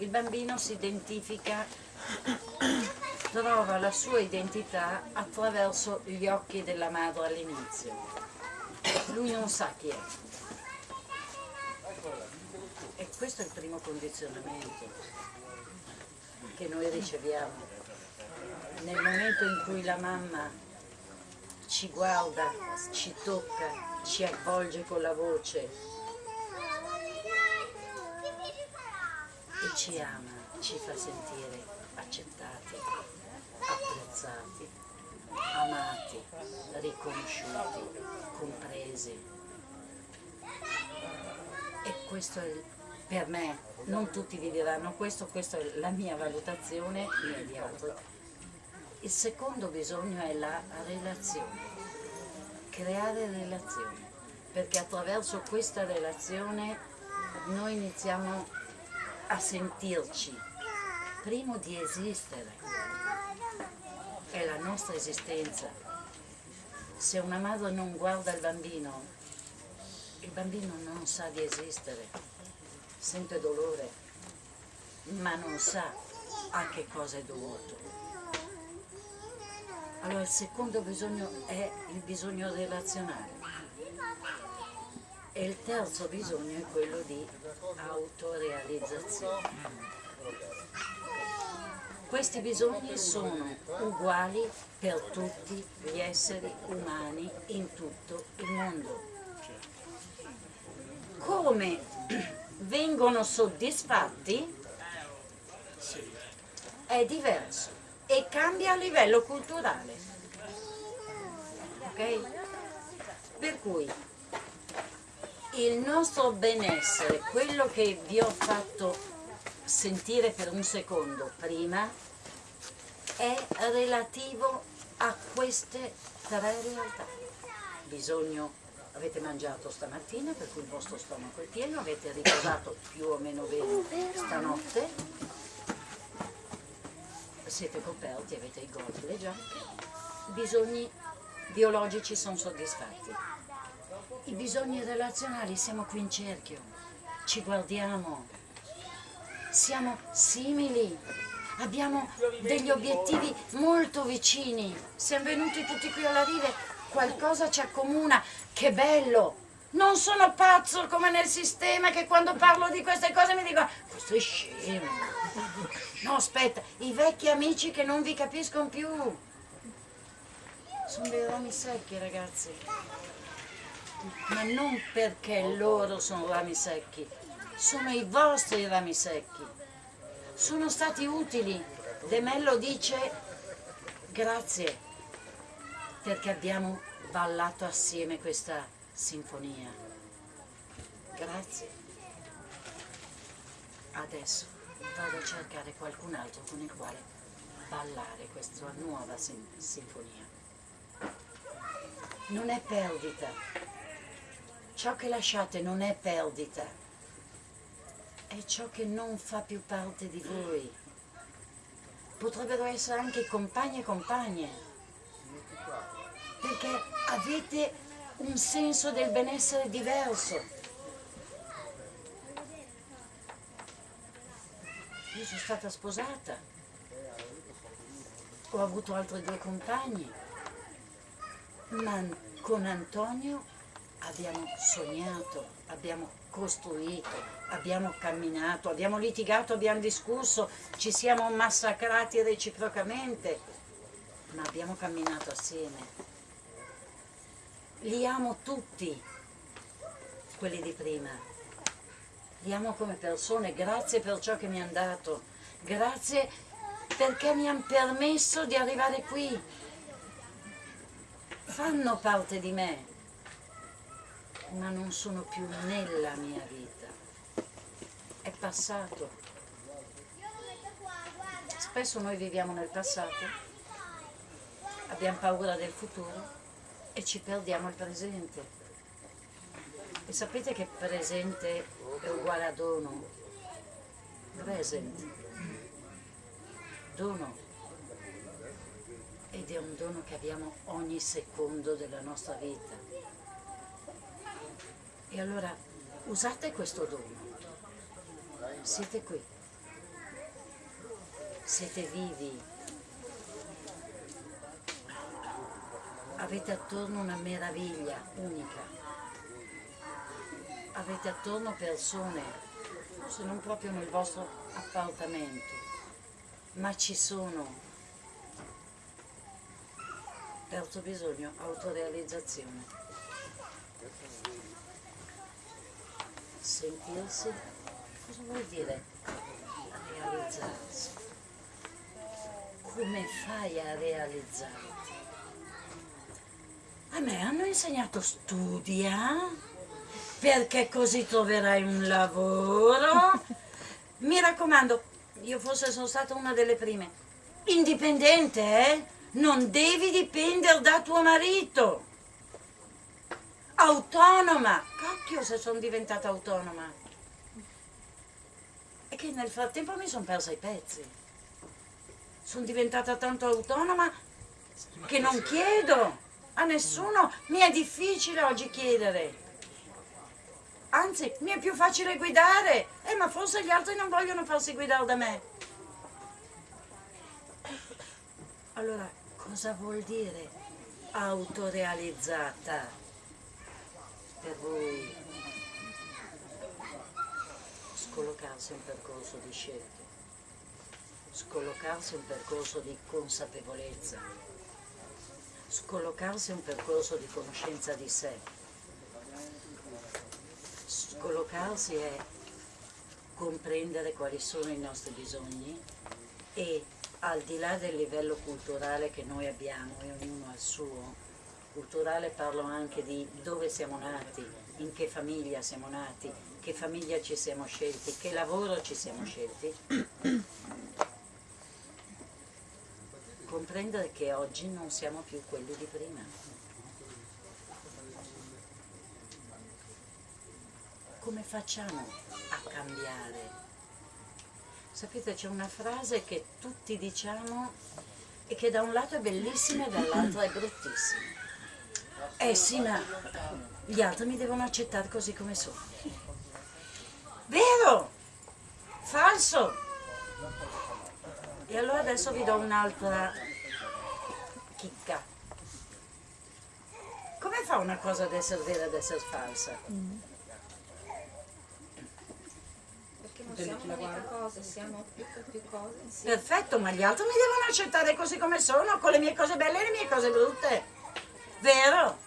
Il bambino si identifica, trova la sua identità attraverso gli occhi della madre all'inizio. Lui non sa chi è. E questo è il primo condizionamento che noi riceviamo. Nel momento in cui la mamma ci guarda, ci tocca, ci avvolge con la voce e ci ama, ci fa sentire accettati, apprezzati, amati, riconosciuti, compresi. E questo è per me, non tutti vi diranno questo, questa è la mia valutazione immediata. Il secondo bisogno è la relazione, creare relazione, perché attraverso questa relazione noi iniziamo a sentirci, primo di esistere, è la nostra esistenza. Se una madre non guarda il bambino, il bambino non sa di esistere, sente dolore, ma non sa a che cosa è dovuto. Allora il secondo bisogno è il bisogno relazionale e il terzo bisogno è quello di autorealizzazione. Questi bisogni sono uguali per tutti gli esseri umani in tutto il mondo. Come vengono soddisfatti è diverso e cambia a livello culturale. Ok? Per cui il nostro benessere, quello che vi ho fatto sentire per un secondo prima, è relativo a queste tre realtà. Bisogno, avete mangiato stamattina per cui il vostro stomaco è pieno, avete riposato più o meno bene stanotte, siete coperti, avete i gorri, le giacche, bisogni biologici sono soddisfatti. I bisogni relazionali siamo qui in cerchio, ci guardiamo, siamo simili, abbiamo degli obiettivi molto vicini, siamo venuti tutti qui alla rive, qualcosa ci accomuna, che bello! Non sono pazzo come nel sistema che quando parlo di queste cose mi dicono questo è scemo. No, aspetta, i vecchi amici che non vi capiscono più. Sono dei rami secchi, ragazzi. Ma non perché loro sono rami secchi, sono i vostri rami secchi. Sono stati utili. De Mello dice grazie perché abbiamo ballato assieme questa sinfonia. Grazie. Adesso vado a cercare qualcun altro con il quale ballare questa nuova sin sinfonia. Non è perdita. Ciò che lasciate non è perdita. È ciò che non fa più parte di voi. Potrebbero essere anche compagni e compagne. Perché avete un senso del benessere diverso. Io sono stata sposata, ho avuto altri due compagni, ma con Antonio abbiamo sognato, abbiamo costruito, abbiamo camminato, abbiamo litigato, abbiamo discusso, ci siamo massacrati reciprocamente, ma abbiamo camminato assieme li amo tutti, quelli di prima. Li amo come persone, grazie per ciò che mi hanno dato, grazie perché mi hanno permesso di arrivare qui. Fanno parte di me, ma non sono più nella mia vita. È passato. Spesso noi viviamo nel passato, abbiamo paura del futuro e ci perdiamo il presente. E sapete che presente è uguale a dono? Present. Dono. Ed è un dono che abbiamo ogni secondo della nostra vita. E allora usate questo dono. Siete qui. siete vivi, avete attorno una meraviglia unica, avete attorno persone, se non proprio nel vostro appartamento, ma ci sono. Terzo bisogno, autorealizzazione. Sentirsi, cosa vuol dire realizzarsi? Come fai a realizzarti? A me hanno insegnato studia, perché così troverai un lavoro. Mi raccomando, io forse sono stata una delle prime, indipendente, eh? Non devi dipendere da tuo marito. Autonoma. Cacchio se sono diventata autonoma. E che nel frattempo mi sono persa i pezzi. Sono diventata tanto autonoma che non chiedo a nessuno. Mi è difficile oggi chiedere. Anzi, mi è più facile guidare. Eh, ma forse gli altri non vogliono farsi guidare da me. Allora, cosa vuol dire autorealizzata per voi? Scollocarsi un percorso di scelte, scollocarsi un percorso di consapevolezza, scollocarsi un percorso di conoscenza di sé, scollocarsi è comprendere quali sono i nostri bisogni e al di là del livello culturale che noi abbiamo e ognuno ha il suo, culturale parlo anche di dove siamo nati, in che famiglia siamo nati, che famiglia ci siamo scelti, che lavoro ci siamo scelti, comprendere che oggi non siamo più quelli di prima. Come facciamo a cambiare? Sapete c'è una frase che tutti diciamo e che da un lato è bellissima e dall'altro è bruttissima. Eh sì, ma gli altri mi devono accettare così come sono. Vero? Falso? E allora adesso vi do un'altra chicca. Come fa una cosa ad essere vera e ad essere falsa? Mm. siamo un'unica cosa, siamo più che più cose. Perfetto, ma gli altri mi devono accettare così come sono, con le mie cose belle e le mie cose brutte. Vero?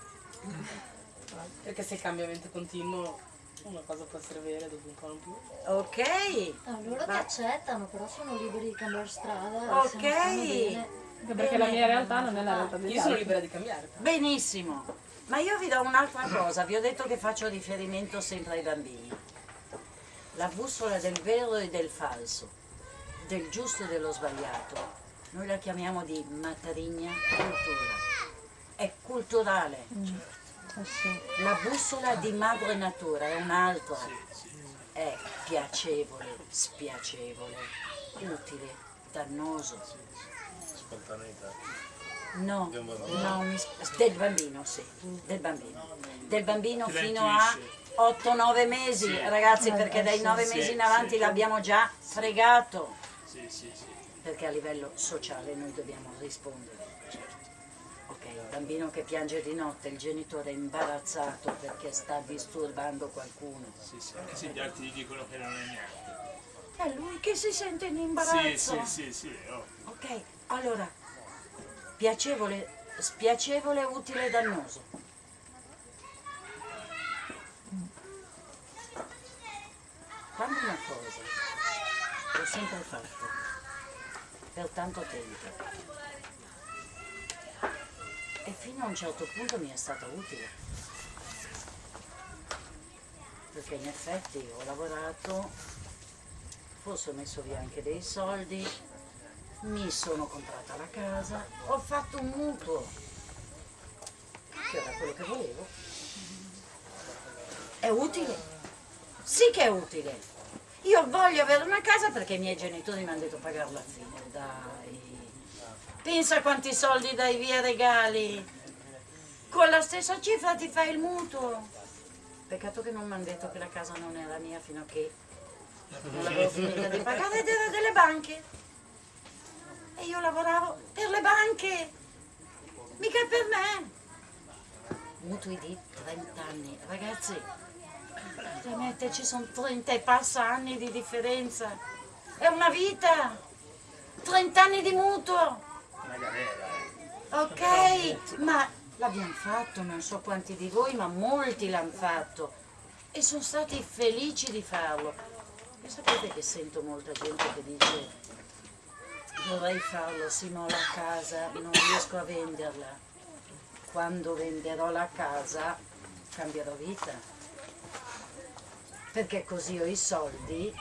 Perché se il cambiamento è continuo una cosa può essere vera dopo un po' non più. Ok. Allora ma... ti accettano, però sono liberi di cambiare strada. Ok. Anche perché la mia realtà non è la realtà degli Io sono libera di cambiare. Benissimo. Ma io vi do un'altra cosa, vi ho detto che faccio riferimento sempre ai bambini la bussola del vero e del falso, del giusto e dello sbagliato. Noi la chiamiamo di matrigna cultura. È culturale. Mm. La bussola di madre natura è un'altra. È piacevole, spiacevole, utile, dannoso. Spontaneità. No, no, del bambino, sì, del bambino. Del bambino fino a 8-9 mesi, sì. ragazzi, eh, perché dai 9 sì, mesi in avanti l'abbiamo già fregato. Perché a livello sociale noi dobbiamo rispondere. Bambino che piange di notte, il genitore è imbarazzato perché sta disturbando qualcuno. Sì, sì, anche se gli altri gli dicono che non è niente. È lui che si sente in imbarazzo. Sì, sì, sì, sì. Oh. Ok, allora, piacevole, spiacevole, utile e dannoso. Quando una cosa l'ho sempre fatta per tanto tempo e fino a un certo punto mi è stata utile. Perché in effetti ho lavorato forse ho messo via anche dei soldi mi sono comprata la casa ho fatto un mutuo che era quello che volevo. È utile? Sì che è utile. Io voglio avere una casa perché i miei genitori mi hanno detto pagare l'affitto, dai. Pensa quanti soldi dai via regali. Con la stessa cifra ti fai il mutuo. Peccato che non mi hanno detto che la casa non era mia fino a che non l'avevo finita di pagare ed era delle banche. E io lavoravo per le banche, mica per me. Mutui di 30 anni. Ragazzi, veramente ci sono 30 e passa anni di differenza. È una vita. 30 anni di mutuo. Galera. Ok, ma l'abbiamo fatto, non so quanti di voi, ma molti l'hanno fatto e sono stati felici di farlo. E sapete che sento molta gente che dice vorrei farlo, sì ma ho la casa, non riesco a venderla. Quando venderò la casa cambierò vita. Perché così ho i soldi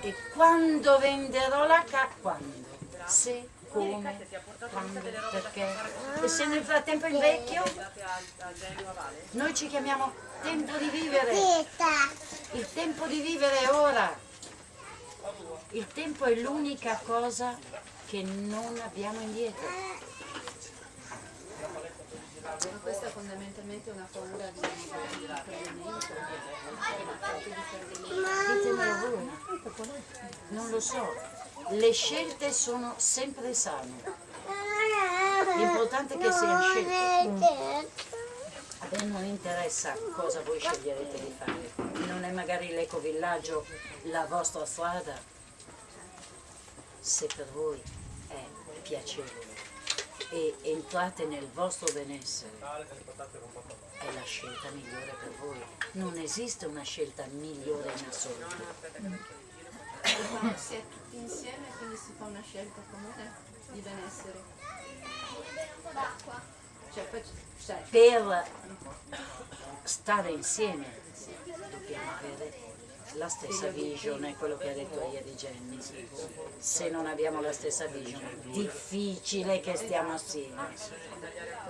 e quando venderò la casa, quando? Se, come, quando, perché? E se nel frattempo invecchio? Noi ci chiamiamo tempo di vivere. Il tempo di vivere è ora. Il tempo è l'unica cosa che non abbiamo indietro. Ma questa è fondamentalmente una paura di di fallimento, di fallimento. Ditemelo voi. Non lo so. Le scelte sono sempre sane. L'importante è che siano scelte. A me non interessa cosa voi sceglierete di fare. Non è magari l'ecovillaggio la vostra strada. Se per voi è piacevole e entrate nel vostro benessere, è la scelta migliore per voi. Non esiste una scelta migliore in assoluto. Quando si è tutti insieme quindi si fa una scelta comune di benessere. Cioè, poi cioè, Per stare insieme dobbiamo avere la stessa vision, è quello che ha detto ieri Jenny. Se non abbiamo la stessa vision, difficile che stiamo assieme.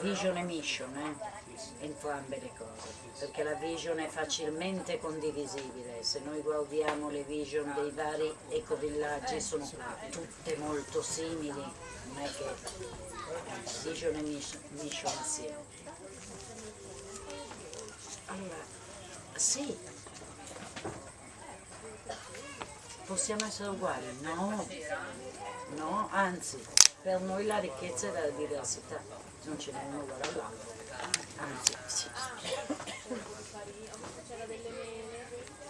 Vision e mission, eh? Entrambe le cose, perché la vision è facilmente condivisibile. Se noi guardiamo le vision dei vari ecovillaggi sono tutte molto simili, non è che vision e mission, assieme. Allora, sì, possiamo essere uguali? No, no, anzi, per noi la ricchezza è la diversità, non ce n'è uno uguale all'altro.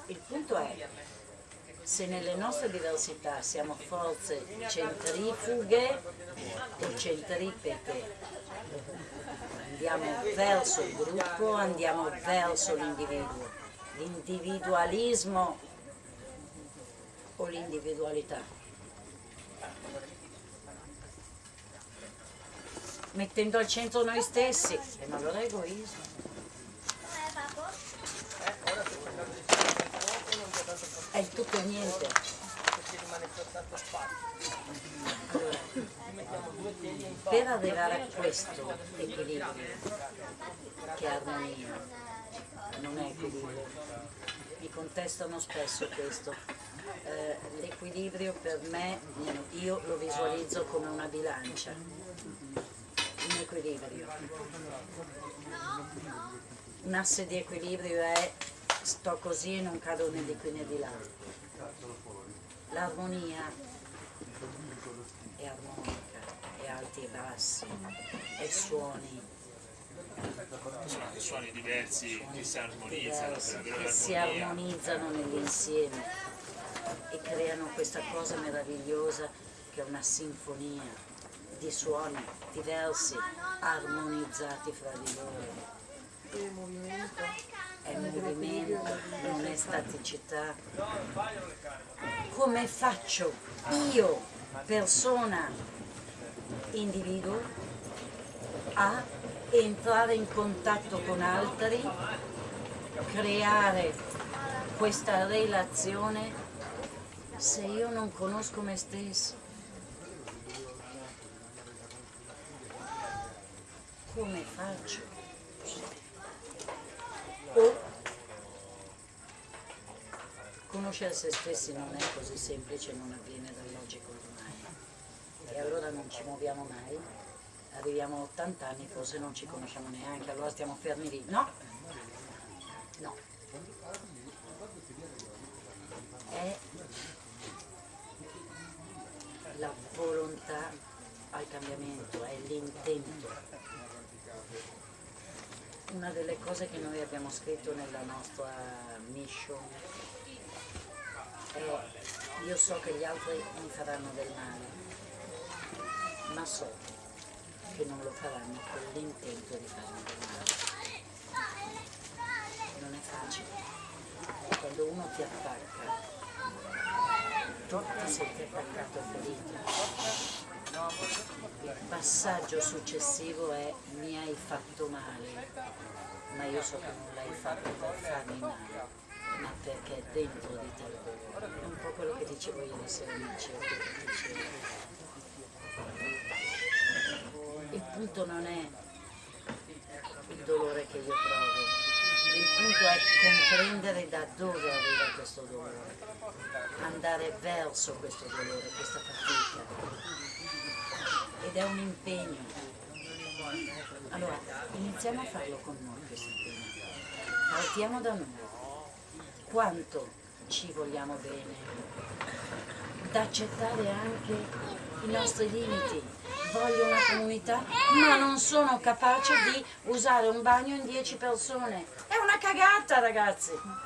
Il punto è, se nelle nostre diversità siamo forze centrifughe o centripete, andiamo verso il gruppo, andiamo verso l'individuo. L'individualismo o l'individualità? Mettendo al centro noi stessi, e ma allora è egoismo. È il tutto e niente. Per arrivare a questo equilibrio, che è armonia, non è equilibrio, mi contestano spesso questo. Eh, l'equilibrio per me, io lo visualizzo come una bilancia, un equilibrio. Un asse di equilibrio è sto così e non cado né di qui né di là. L'armonia è armonica, è alti e bassi, è suoni, Sono suoni diversi che si armonizzano diversi che si armonizzano nell'insieme e creano questa cosa meravigliosa che è una sinfonia di suoni diversi, armonizzati fra di loro. È movimento, non è staticità. Come faccio io, persona, individuo, a entrare in contatto con altri, creare questa relazione se io non conosco me stesso? Come faccio? O conoscere se stessi non è così semplice, non avviene dall'oggi al domani. E allora non ci muoviamo mai, arriviamo a 80 anni, forse non ci conosciamo neanche, allora stiamo fermi lì. No, no. È la volontà al cambiamento, è l'intento. Una delle cose che noi abbiamo scritto nella nostra mission è io so che gli altri mi faranno del male, ma so che non lo faranno con l'intento di farmi del male. Non è facile. Quando uno ti attacca, tu ti senti attaccato e ferito. Il passaggio successivo è mi hai fatto male, ma io so che non l'hai fatto per farmi male, ma perché è dentro di te. È un po' quello che dicevo ieri sera amici, o quello che dicevo. Il punto non è il dolore che io provo, il punto è comprendere da dove arriva questo dolore, andare verso questo dolore, questa fatica. Ed è un impegno. Allora, iniziamo a farlo con noi questo impegno. Partiamo da noi. Quanto ci vogliamo bene? Accettare anche i nostri limiti. Voglio una comunità, ma non sono capace di usare un bagno in 10 persone. È una cagata, ragazzi.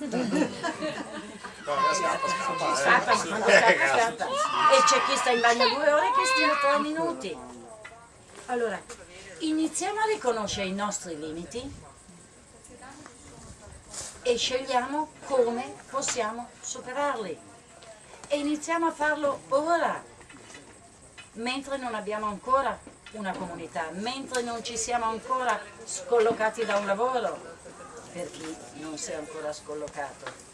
E c'è chi sta in bagno due ore e chi stia tre minuti. Allora, iniziamo a riconoscere i nostri limiti e scegliamo come possiamo superarli. E iniziamo a farlo ora, mentre non abbiamo ancora una comunità, mentre non ci siamo ancora scollocati da un lavoro, per chi non si è ancora scollocato.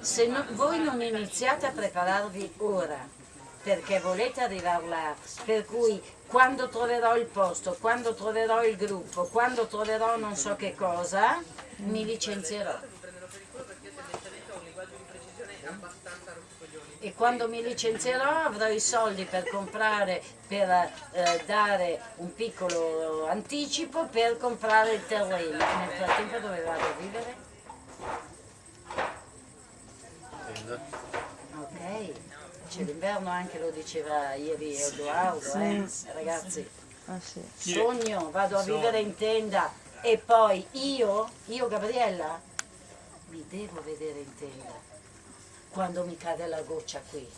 Se no- voi non iniziate a prepararvi ora, perché volete arrivare là, per cui quando troverò il posto, quando troverò il gruppo, quando troverò non so che cosa, mi licenzierò. E quando mi licenzierò avrò i soldi per comprare, per eh, dare un piccolo anticipo per comprare il terreno. Nel frattempo dove vado a vivere? Ok, c'è l'inverno anche, lo diceva ieri Edoardo, eh? ragazzi. Ah. Sogno, vado a vivere in tenda e poi io, io Gabriella, mi devo vedere in tenda quando mi cade la goccia qui.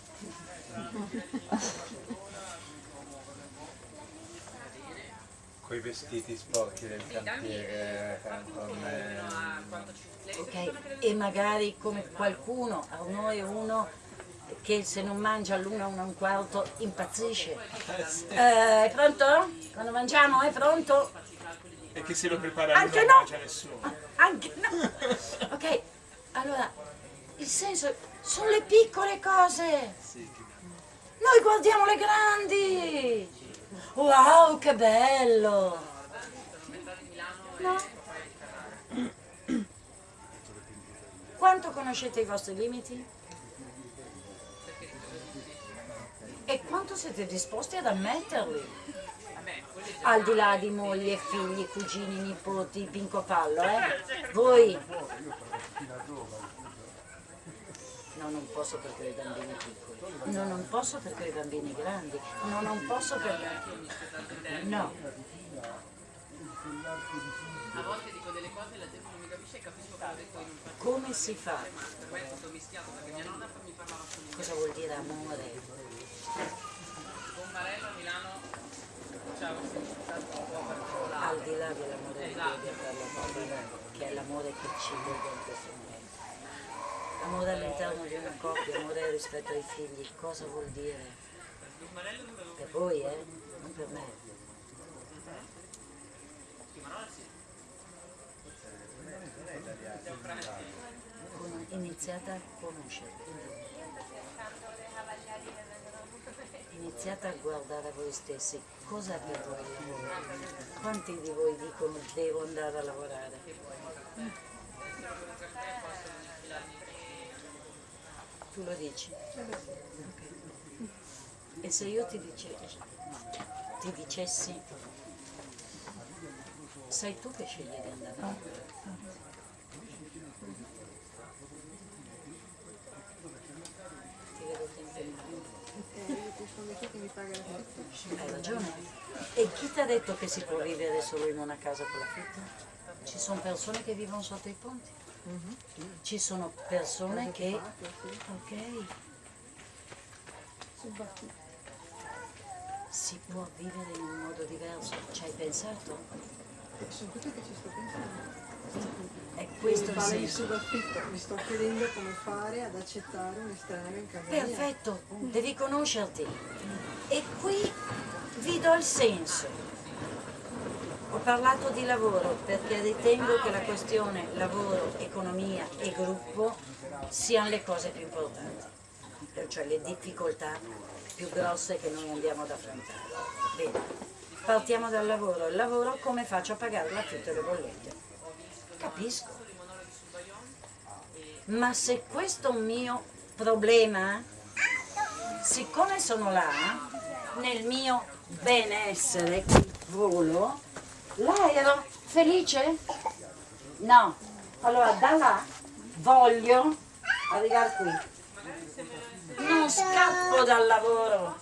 Coi vestiti sporchi del cantiere con ok? E magari come qualcuno, a noi uno che se non mangia all'una, una e un quarto impazzisce. Eh, è pronto? Quando mangiamo è pronto? E che se lo prepara Anche non no! mangia nessuno. Anche no! Ok, allora, il senso sono le piccole cose. Noi guardiamo le grandi. Wow, che bello! No? Quanto conoscete i vostri limiti? E quanto siete disposti ad ammetterli? Al di là di moglie, figli, cugini, nipoti, pinco pallo, eh? Voi? No, non posso perché ho i bambini piccoli. No, non posso perché ho i bambini grandi. No, non posso perché... No. A volte dico delle cose e la gente non mi capisce e capisco che poi non faccio. Come si fa? Per me è tutto mischiato perché mia nonna mi parlava con Cosa vuol dire amore? Con Marello a Milano c'è un un po' particolare. Al di là dell'amore che è l'amore che ci lega in questo momento. Amore all'interno di una coppia, amore rispetto ai figli, cosa vuol dire? Per voi, eh? Non per me. Con- iniziate a conoscere. Iniziate a guardare voi stessi. Cosa per voi il? Quanti di voi dicono devo andare a lavorare? Tu lo dici? E se io ti, dice- ti dicessi, sei tu che scegli di andare? Ti che mi paga l'affitto. Hai ragione. E chi ti ha detto che si può vivere solo in una casa con l'affitto? Ci sono persone che vivono sotto i ponti. Ci sono persone che... Ok, Subaffitti. si può vivere in un modo diverso. Ci hai pensato? Sono tutte che ci sto pensando. È questo il senso. mi sto chiedendo come fare ad accettare un estraneo in casa mia. Perfetto, devi conoscerti. E qui vi do il senso. Ho parlato di lavoro perché ritengo che la questione lavoro, economia e gruppo siano le cose più importanti, cioè le difficoltà più grosse che noi andiamo ad affrontare. Bene, partiamo dal lavoro. Il lavoro come faccio a pagare l'affitto e le bollette? Capisco. Ma se questo è un mio problema, siccome sono là, nel mio benessere, volo, là ero felice? No. Allora da là voglio arrivare qui. Non scappo dal lavoro.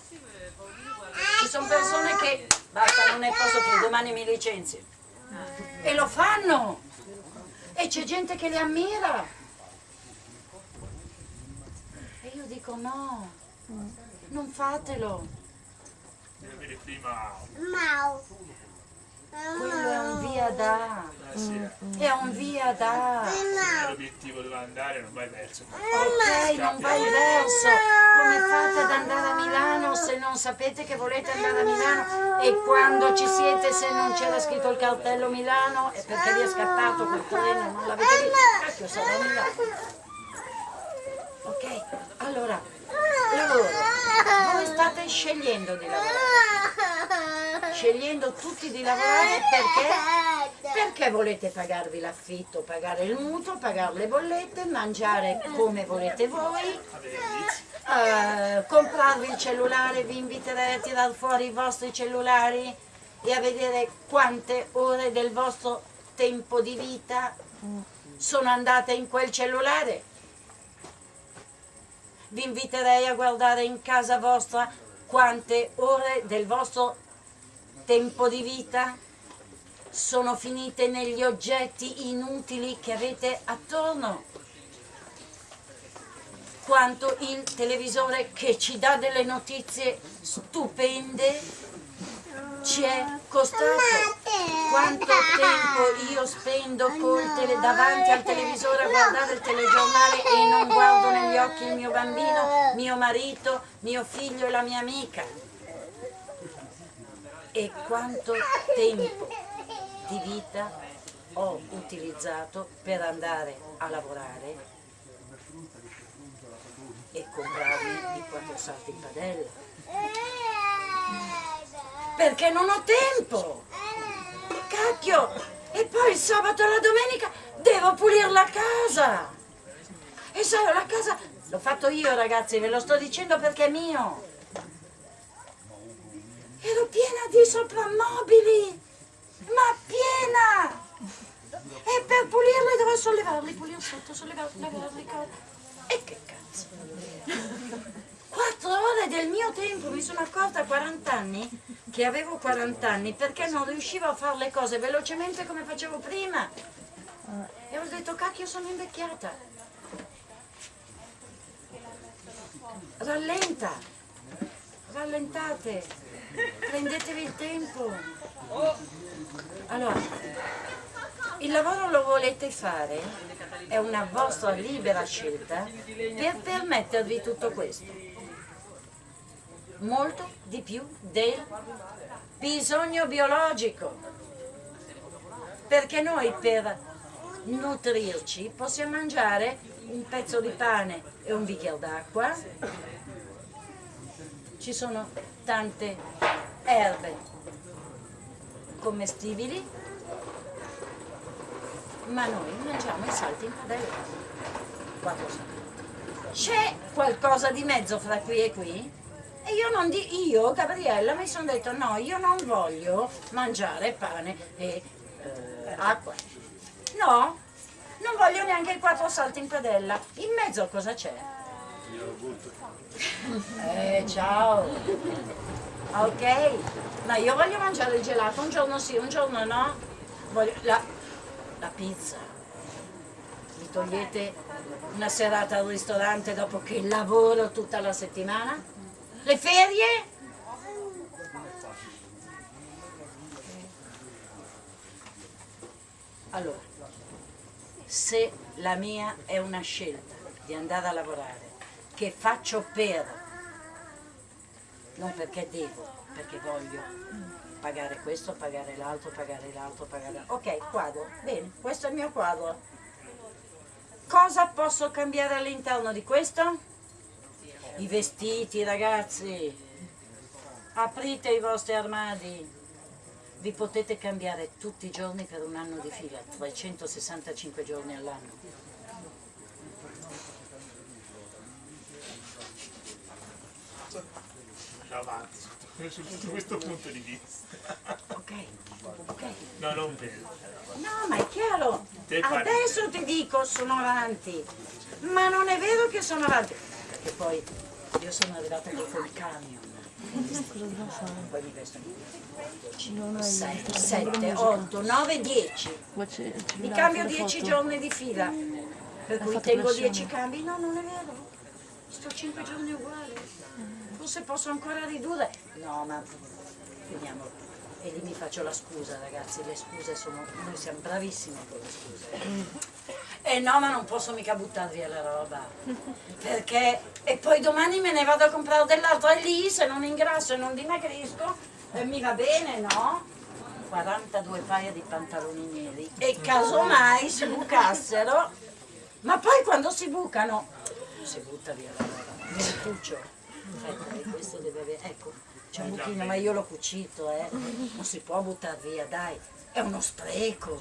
Ci sono persone che basta, non ne posso più, domani mi licenzio. E lo fanno. E c'è gente che li ammira. E io dico no, non fatelo. Devi avere prima Quello è un via da. eh sì, È un via da. l'obiettivo dove andare non vai verso. Ok, non vai verso. Come fate ad andare a Milano se non sapete che volete andare a Milano? E quando ci siete, se non c'era scritto il cartello Milano, è perché vi è scappato quel treno, non l'avete visto? Cacchio, sarà Milano. Ok, allora, lavoro. Voi state scegliendo di lavorare. Scegliendo tutti di lavorare perché? Perché volete pagarvi l'affitto, pagare il mutuo, pagare le bollette, mangiare come volete voi, eh, comprarvi il cellulare, vi inviterei a tirar fuori i vostri cellulari e a vedere quante ore del vostro tempo di vita sono andate in quel cellulare. Vi inviterei a guardare in casa vostra quante ore del vostro tempo di vita sono finite negli oggetti inutili che avete attorno. Quanto il televisore che ci dà delle notizie stupende ci è costato. Quanto tempo io spendo tele- davanti al televisore a guardare il telegiornale e non guardo negli occhi il mio bambino, mio marito, mio figlio e la mia amica. E quanto tempo di vita ho utilizzato per andare a lavorare e comprarmi i quattro salti in padella. Perché non ho tempo! Cacchio! E poi il sabato e la domenica devo pulire la casa! E sai, la casa l'ho fatto io ragazzi, ve lo sto dicendo perché è mio! Ero piena di soprammobili! Ma piena! E per pulirli dovevo sollevarli, pulire sotto, sollevarli, lavarli, E che cazzo? Quattro ore del mio tempo, mi sono accorta a 40 anni che avevo 40 anni perché non riuscivo a fare le cose velocemente come facevo prima. E ho detto, cacchio, sono invecchiata. Rallenta, rallentate, prendetevi il tempo. Allora, il lavoro lo volete fare, è una vostra libera scelta per permettervi tutto questo. Molto di più del bisogno biologico. Perché noi per nutrirci possiamo mangiare un pezzo di pane e un bicchiere d'acqua. Ci sono tante erbe commestibili, ma noi mangiamo i salti in padella. C'è qualcosa di mezzo fra qui e qui? E io non di io, Gabriella, mi sono detto no, io non voglio mangiare pane e eh, acqua. No, non voglio neanche i quattro salti in padella. In mezzo cosa c'è? Eh, ciao. Ok, ma io voglio mangiare il gelato un giorno sì, un giorno no. Voglio la, la pizza. Mi togliete una serata al ristorante dopo che lavoro tutta la settimana? Le ferie? Allora, se la mia è una scelta di andare a lavorare, che faccio per, non perché devo, perché voglio pagare questo, pagare l'altro, pagare l'altro, pagare Ok, quadro, bene, questo è il mio quadro. Cosa posso cambiare all'interno di questo? I vestiti, ragazzi. Aprite i vostri armadi. Vi potete cambiare tutti i giorni per un anno di fila, 365 giorni all'anno. avanti sotto, questo punto di vista. Ok, ok. No, non vero. No, ma è chiaro. Adesso ti dico sono avanti. Ma non è vero che sono avanti. Perché poi io sono arrivata con il camion. Poi mi vesto 7, 7, 8, 9, 10. Mi cambio 10 giorni di fila. Per cui tengo 10 cambi. No, non è vero. Sto 5 giorni uguali. Forse posso ancora ridurre. No, ma vediamo. E lì mi faccio la scusa, ragazzi. Le scuse sono. Noi siamo bravissimi con le scuse. E no, ma non posso mica buttare via la roba. Perché. E poi domani me ne vado a comprare dell'altro. E lì, se non ingrasso e non dimagrisco, eh, mi va bene, no? 42 paia di pantaloni neri. E casomai si bucassero. Ma poi quando si bucano, si butta via la roba. Merituccio. Aspetta, e questo deve avere. Ecco, c'è un buchino, ma io l'ho cucito, eh. Non si può buttare via, dai. È uno spreco.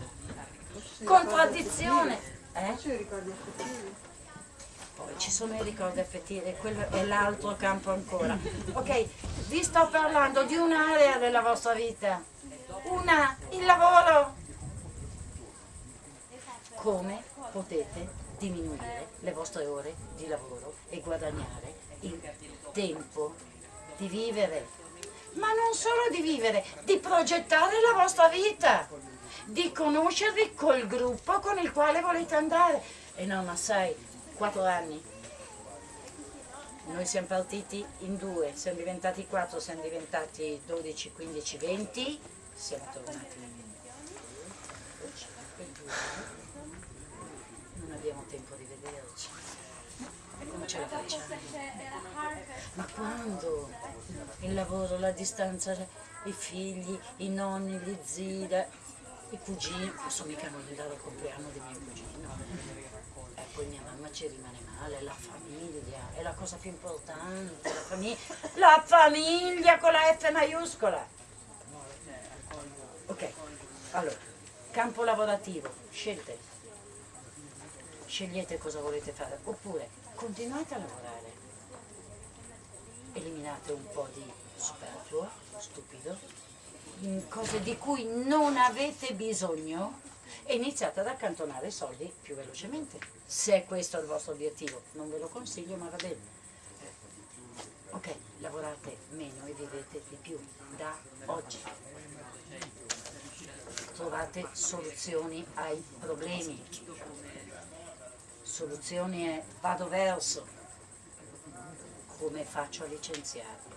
Contraddizione. Eh? Poi ci sono i ricordi affettivi, quello è l'altro campo ancora. Ok, vi sto parlando di un'area della vostra vita. Una, il lavoro. Come potete diminuire le vostre ore di lavoro e guadagnare il tempo di vivere? Ma non solo di vivere, di progettare la vostra vita, di conoscervi col gruppo con il quale volete andare. E no, ma sai, quattro anni. Noi siamo partiti in due, siamo diventati quattro, siamo diventati 12, 15, 20, siamo tornati in 22. Non abbiamo tempo di vederci. Non ce la facciamo. Ma quando? Il lavoro, la distanza, i figli, i nonni, gli zii, i cugini, posso mica non andare al compleanno di mio cugino. E poi mia mamma ci rimane male, la famiglia, è la cosa più importante, la famiglia, la famiglia con la F maiuscola. Ok, allora, campo lavorativo, scelte. Scegliete cosa volete fare, oppure continuate a lavorare. Eliminate un po' di superfluo, stupido, in cose di cui non avete bisogno e iniziate ad accantonare i soldi più velocemente. Se è questo il vostro obiettivo, non ve lo consiglio, ma va bene. Ok, lavorate meno e vivete di più da oggi. Trovate soluzioni ai problemi. Soluzioni è vado verso. Come faccio a licenziarmi?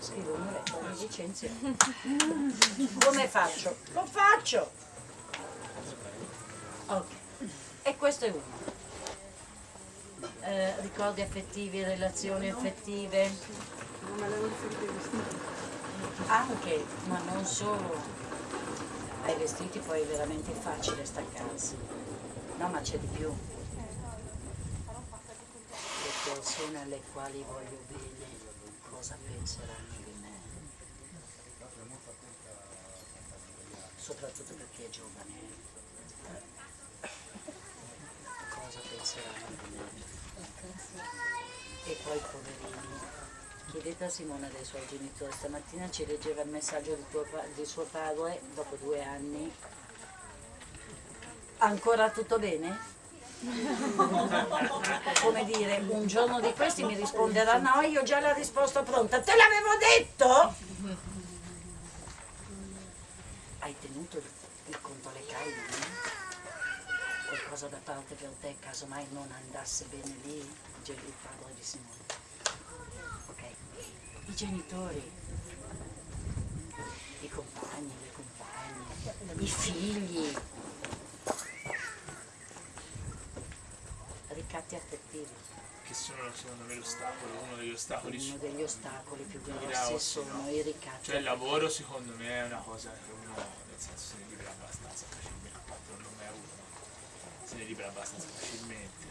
Scrivo una lettera di licenzio. Come faccio? Lo faccio! Ok, e questo è uno. Eh, ricordi affettivi, relazioni affettive. Anche, ma non solo. Ai vestiti poi è veramente facile staccarsi. No, ma c'è di più. Persone alle quali voglio bene, cosa penseranno di me? Soprattutto per chi è giovane. Cosa penseranno di me? E poi poverini. Chiedete a Simona dei suoi genitori, stamattina ci leggeva il messaggio di, tuo di suo padre dopo due anni. Ancora tutto bene? Come dire, un giorno di questi mi risponderà no, io già la risposta pronta. Te l'avevo detto? Hai tenuto il, il conto alle caille? Qualcosa da parte per te, casomai non andasse bene lì, il padre di Simone. Ok. I genitori, i compagni, le compagne, i figli. Ricatti affettivi. Che sono secondo me l'ostacolo, uno degli ostacoli Uno degli ostacoli più grossi sono no. i ricatti. Cioè il lavoro secondo me è una cosa che uno nel senso se ne libera abbastanza facilmente, a parte non l'ho mai avuto, ma se ne libera abbastanza facilmente.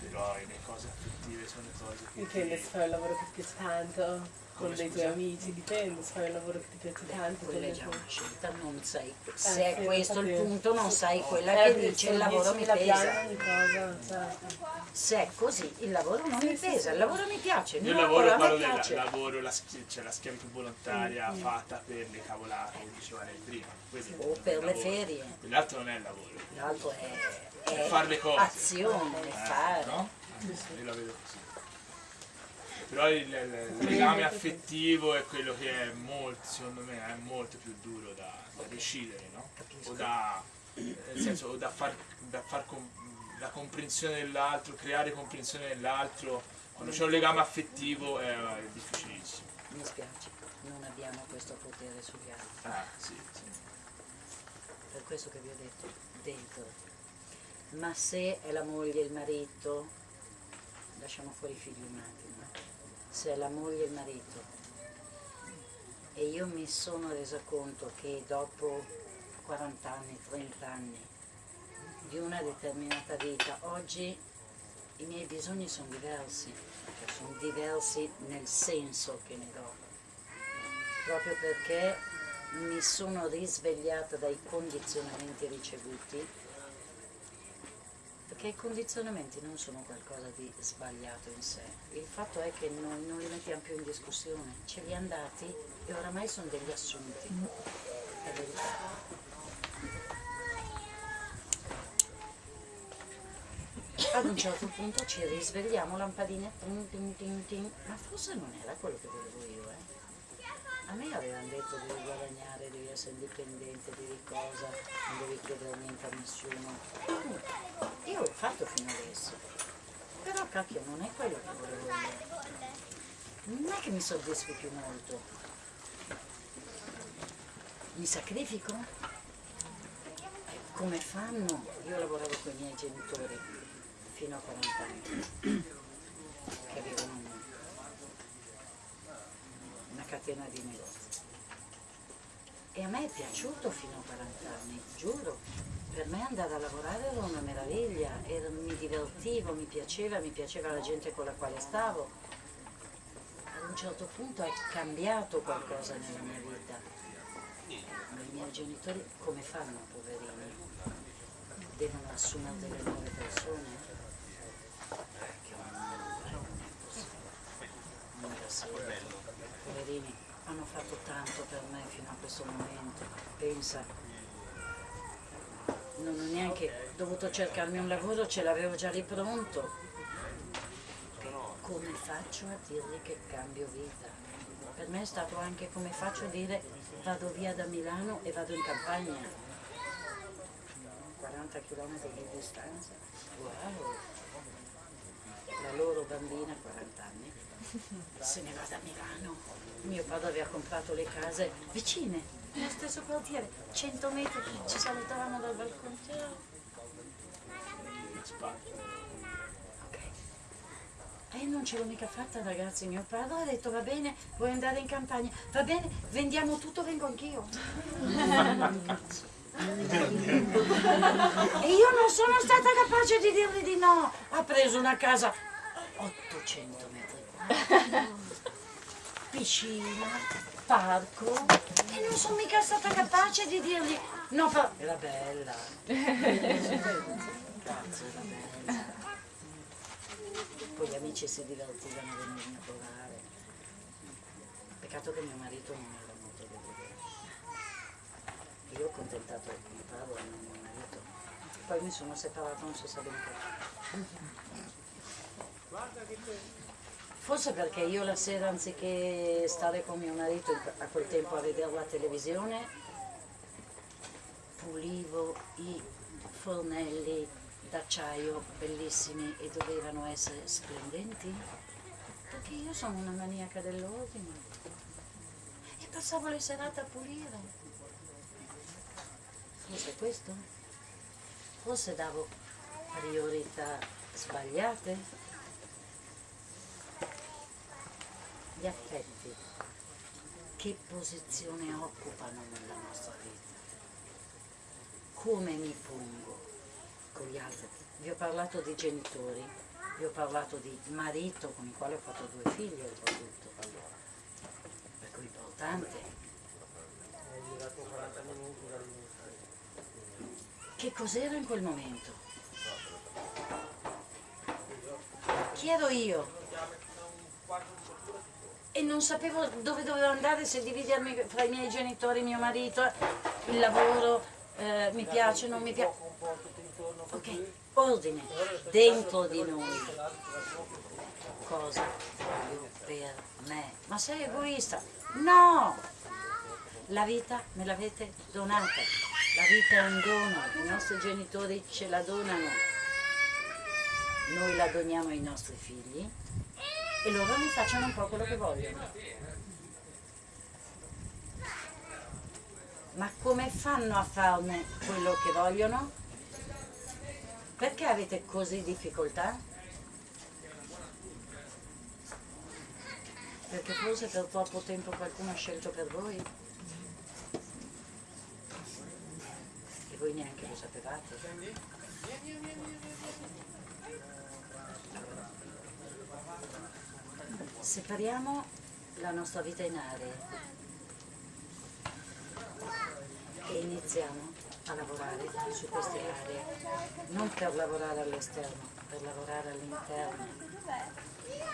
Però le cose affettive sono le cose che. Dipende se fai un lavoro che piace tanto con dei tuoi amici, dipende se fai un lavoro che ti piace tanto con Quella è già tuoi una scelta, non sai, Eh, se è sì, questo il punto non sai quella Eh, che dice il lavoro mi 10.000 piani pesa. ogni cosa, certo. Se è così il lavoro non mi pesa, il lavoro mi piace, il Io lavoro lavoro a quello me del piace. lavoro, la, schi- cioè la schiavitù volontaria fatta per le cavolate che diceva lei prima. Questo è O il per le ferie, L'altro non è il lavoro. l'altro è, È è fare le cose. azione, è Eh, fare. no? Io la vedo così. Però il, il- legame affettivo è quello che è molto, secondo me, è molto più duro da, da decidere, no? O da, nel senso, o da far, da far com- la comprensione dell'altro, creare comprensione dell'altro. Quando c'è un legame affettivo è, è difficilissimo. Mi spiace, non abbiamo questo potere sugli altri. Ah, sì, sì. Per questo che vi ho detto, dentro. Ma se è la moglie il marito, lasciamo fuori i figli un attimo, eh. se è la moglie e il marito, e io mi sono resa conto che dopo 40 anni, 30 anni di una determinata vita, oggi i miei bisogni sono diversi, cioè sono diversi nel senso che ne do, proprio perché mi sono risvegliata dai condizionamenti ricevuti, perché i condizionamenti non sono qualcosa di sbagliato in sé, il fatto è che noi non li mettiamo più in discussione, ce li hanno dati e oramai sono degli assunti, è verità. Ad un certo punto ci risvegliamo, lampadine, tin, tin, tin, tin, ma forse non era quello che volevo io, eh. A me avevano detto devi guadagnare, devi essere indipendente, devi cosa, non devi chiedere niente a nessuno. Io l'ho fatto fino adesso. Però cacchio non è quello che volevo io. Non è che mi soddisfi più molto. Mi sacrifico? Come fanno? Io lavoravo con i miei genitori fino a 40 anni, che avevano una catena di negozi. E a me è piaciuto fino a 40 anni, giuro. Per me andare a lavorare era una meraviglia, era- mi divertivo, mi piaceva, mi piaceva la gente con la quale stavo. Ad un certo punto è cambiato qualcosa nella mia vita. Ma i miei genitori come fanno, poverini? Devono assumere delle nuove persone? Che non è possibile. Non è possibile. Poverini, hanno fatto tanto per me fino a questo momento. Pensa, non ho neanche dovuto cercarmi un lavoro, ce l'avevo già lì pronto. Come faccio a dirgli che cambio vita? Per me è stato anche come faccio a dire vado via da Milano e vado in campagna. 40 km di distanza. Wow! La loro bambina, 40 anni, se ne va da Milano. Mio padre aveva comprato le case vicine, nello stesso quartiere, 100 metri, ci salutavamo dal balcone. E non ce l'ho mica fatta ragazzi, mio padre ha detto va bene, vuoi andare in campagna? Va bene, vendiamo tutto, vengo anch'io. E io non sono stata capace di dirgli di no. Ha preso una casa 800 metri piscina, parco e non sono mica stata capace di dirgli no, fa... era bella. Cazzo, era bella. Poi gli amici si divertivano a venirmi a trovare. Peccato che mio marito non era molto devo dire. Io ho contentato padre e non mio marito. poi mi sono separata, non si sa bene perché. Forse perché io la sera anziché stare con mio marito a quel tempo a vedere la televisione, pulivo i fornelli d'acciaio bellissimi e dovevano essere splendenti, perché io sono una maniaca dell'ordine e passavo le serate a pulire. Forse questo? Forse davo priorità sbagliate? Gli affetti, che posizione occupano nella nostra vita? Come mi pongo con gli altri? Vi ho parlato di genitori, vi ho parlato di marito con il quale ho fatto due figli oltretutto, per cui importante. Che cos'era in quel momento? Chi ero io? E non sapevo dove dovevo andare, se dividermi fra i miei genitori, mio marito, il lavoro, eh, mi piace, non mi piace. Ok, ordine, dentro di noi. Cosa voglio per me? Ma sei egoista? No! La vita me l'avete donata, la vita è un dono, i nostri genitori ce la donano, noi la doniamo ai nostri figli e loro ne facciano un po' quello che vogliono. Ma come fanno a farne quello che vogliono? Perché avete così difficoltà? Perché forse per troppo tempo qualcuno ha scelto per voi? E voi neanche lo sapevate? Separiamo la nostra vita in aree e iniziamo a lavorare su queste aree, non per lavorare all'esterno, per lavorare all'interno.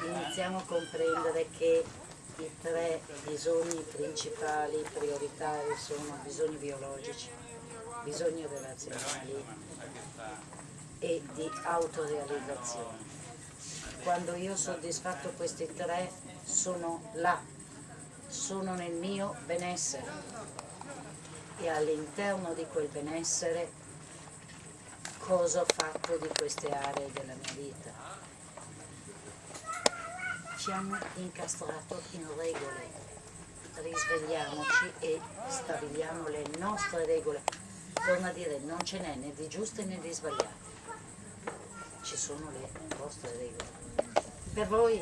Iniziamo a comprendere che i tre bisogni principali, prioritari, sono bisogni biologici, bisogni relazionali e di autorealizzazione. Quando io ho soddisfatto questi tre sono là, sono nel mio benessere e all'interno di quel benessere cosa ho fatto di queste aree della mia vita. Ci hanno incastrato in regole, risvegliamoci e stabiliamo le nostre regole. Torno a dire, non ce n'è né di giuste né di sbagliate, ci sono le vostre regole. Per voi?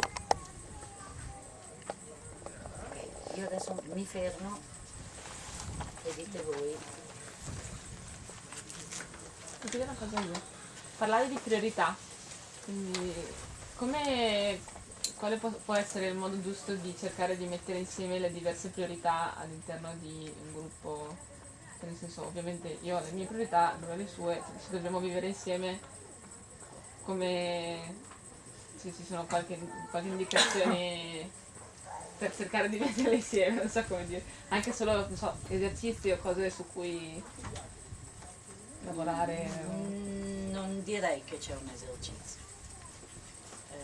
Ok, io adesso mi fermo e dite voi. Ti una cosa io. Parlare di priorità. Quindi come quale può, può essere il modo giusto di cercare di mettere insieme le diverse priorità all'interno di un gruppo? Nel senso, ovviamente io ho le mie priorità, lui ha le sue, se dobbiamo vivere insieme come se ci sono qualche, qualche indicazione per cercare di metterle insieme, non so come dire, anche solo so, esercizi o cose su cui lavorare. Mm, Non direi che c'è un esercizio. Eh,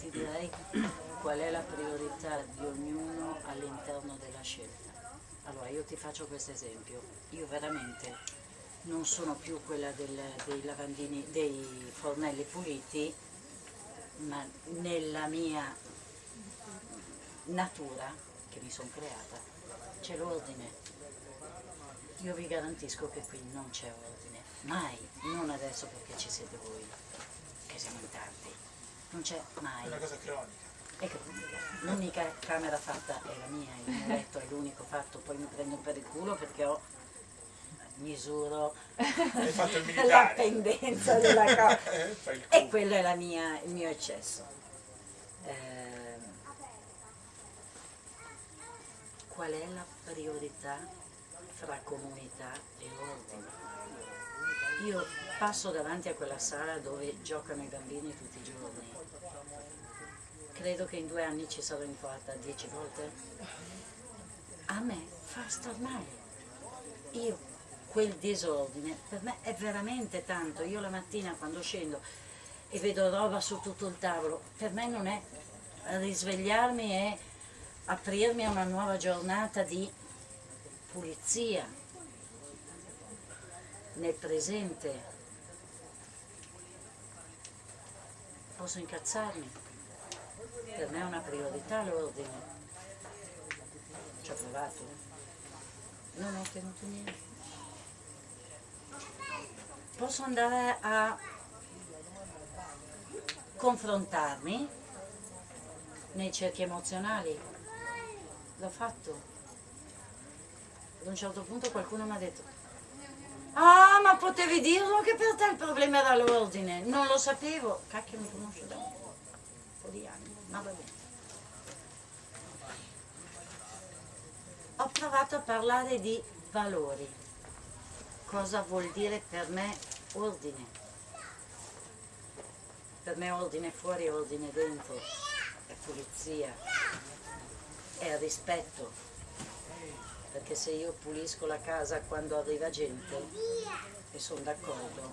ti direi qual è la priorità di ognuno all'interno della scelta. Allora, io ti faccio questo esempio. Io veramente non sono più quella del- dei lavandini, dei fornelli puliti, ma nella mia natura che mi sono creata c'è l'ordine. Io vi garantisco che qui non c'è ordine, mai, non adesso perché ci siete voi, che siamo in tanti, non c'è mai. È una cosa cronica. L'unica camera fatta è la mia, il mio letto è l'unico fatto, poi mi prendo per il culo perché ho misuro la pendenza della cosa. Il E quello è la mia- il mio eccesso. Ehm, qual è la priorità fra comunità e ordine? Io passo davanti a quella sala dove giocano i bambini tutti i giorni. Credo che in due anni ci sarò entrata dieci volte. A me fa star male. Io quel disordine per me è veramente tanto. Io la mattina quando scendo e vedo roba su tutto il tavolo, per me non è risvegliarmi e aprirmi a una nuova giornata di pulizia nel presente. Posso incazzarmi? Per me è una priorità l'ordine. Ci ho provato. Non ho ottenuto niente. Posso andare a confrontarmi nei cerchi emozionali. L'ho fatto. Ad un certo punto qualcuno mi ha detto Ah, ma potevi dirlo che per te il problema era l'ordine. Non lo sapevo. Cacchio, mi conosco da un po' di anni, ma va bene. Ho provato a parlare di valori. Cosa vuol dire per me ordine? Per me ordine fuori, ordine dentro. È pulizia. È rispetto perché se io pulisco la casa quando arriva gente e sono d'accordo,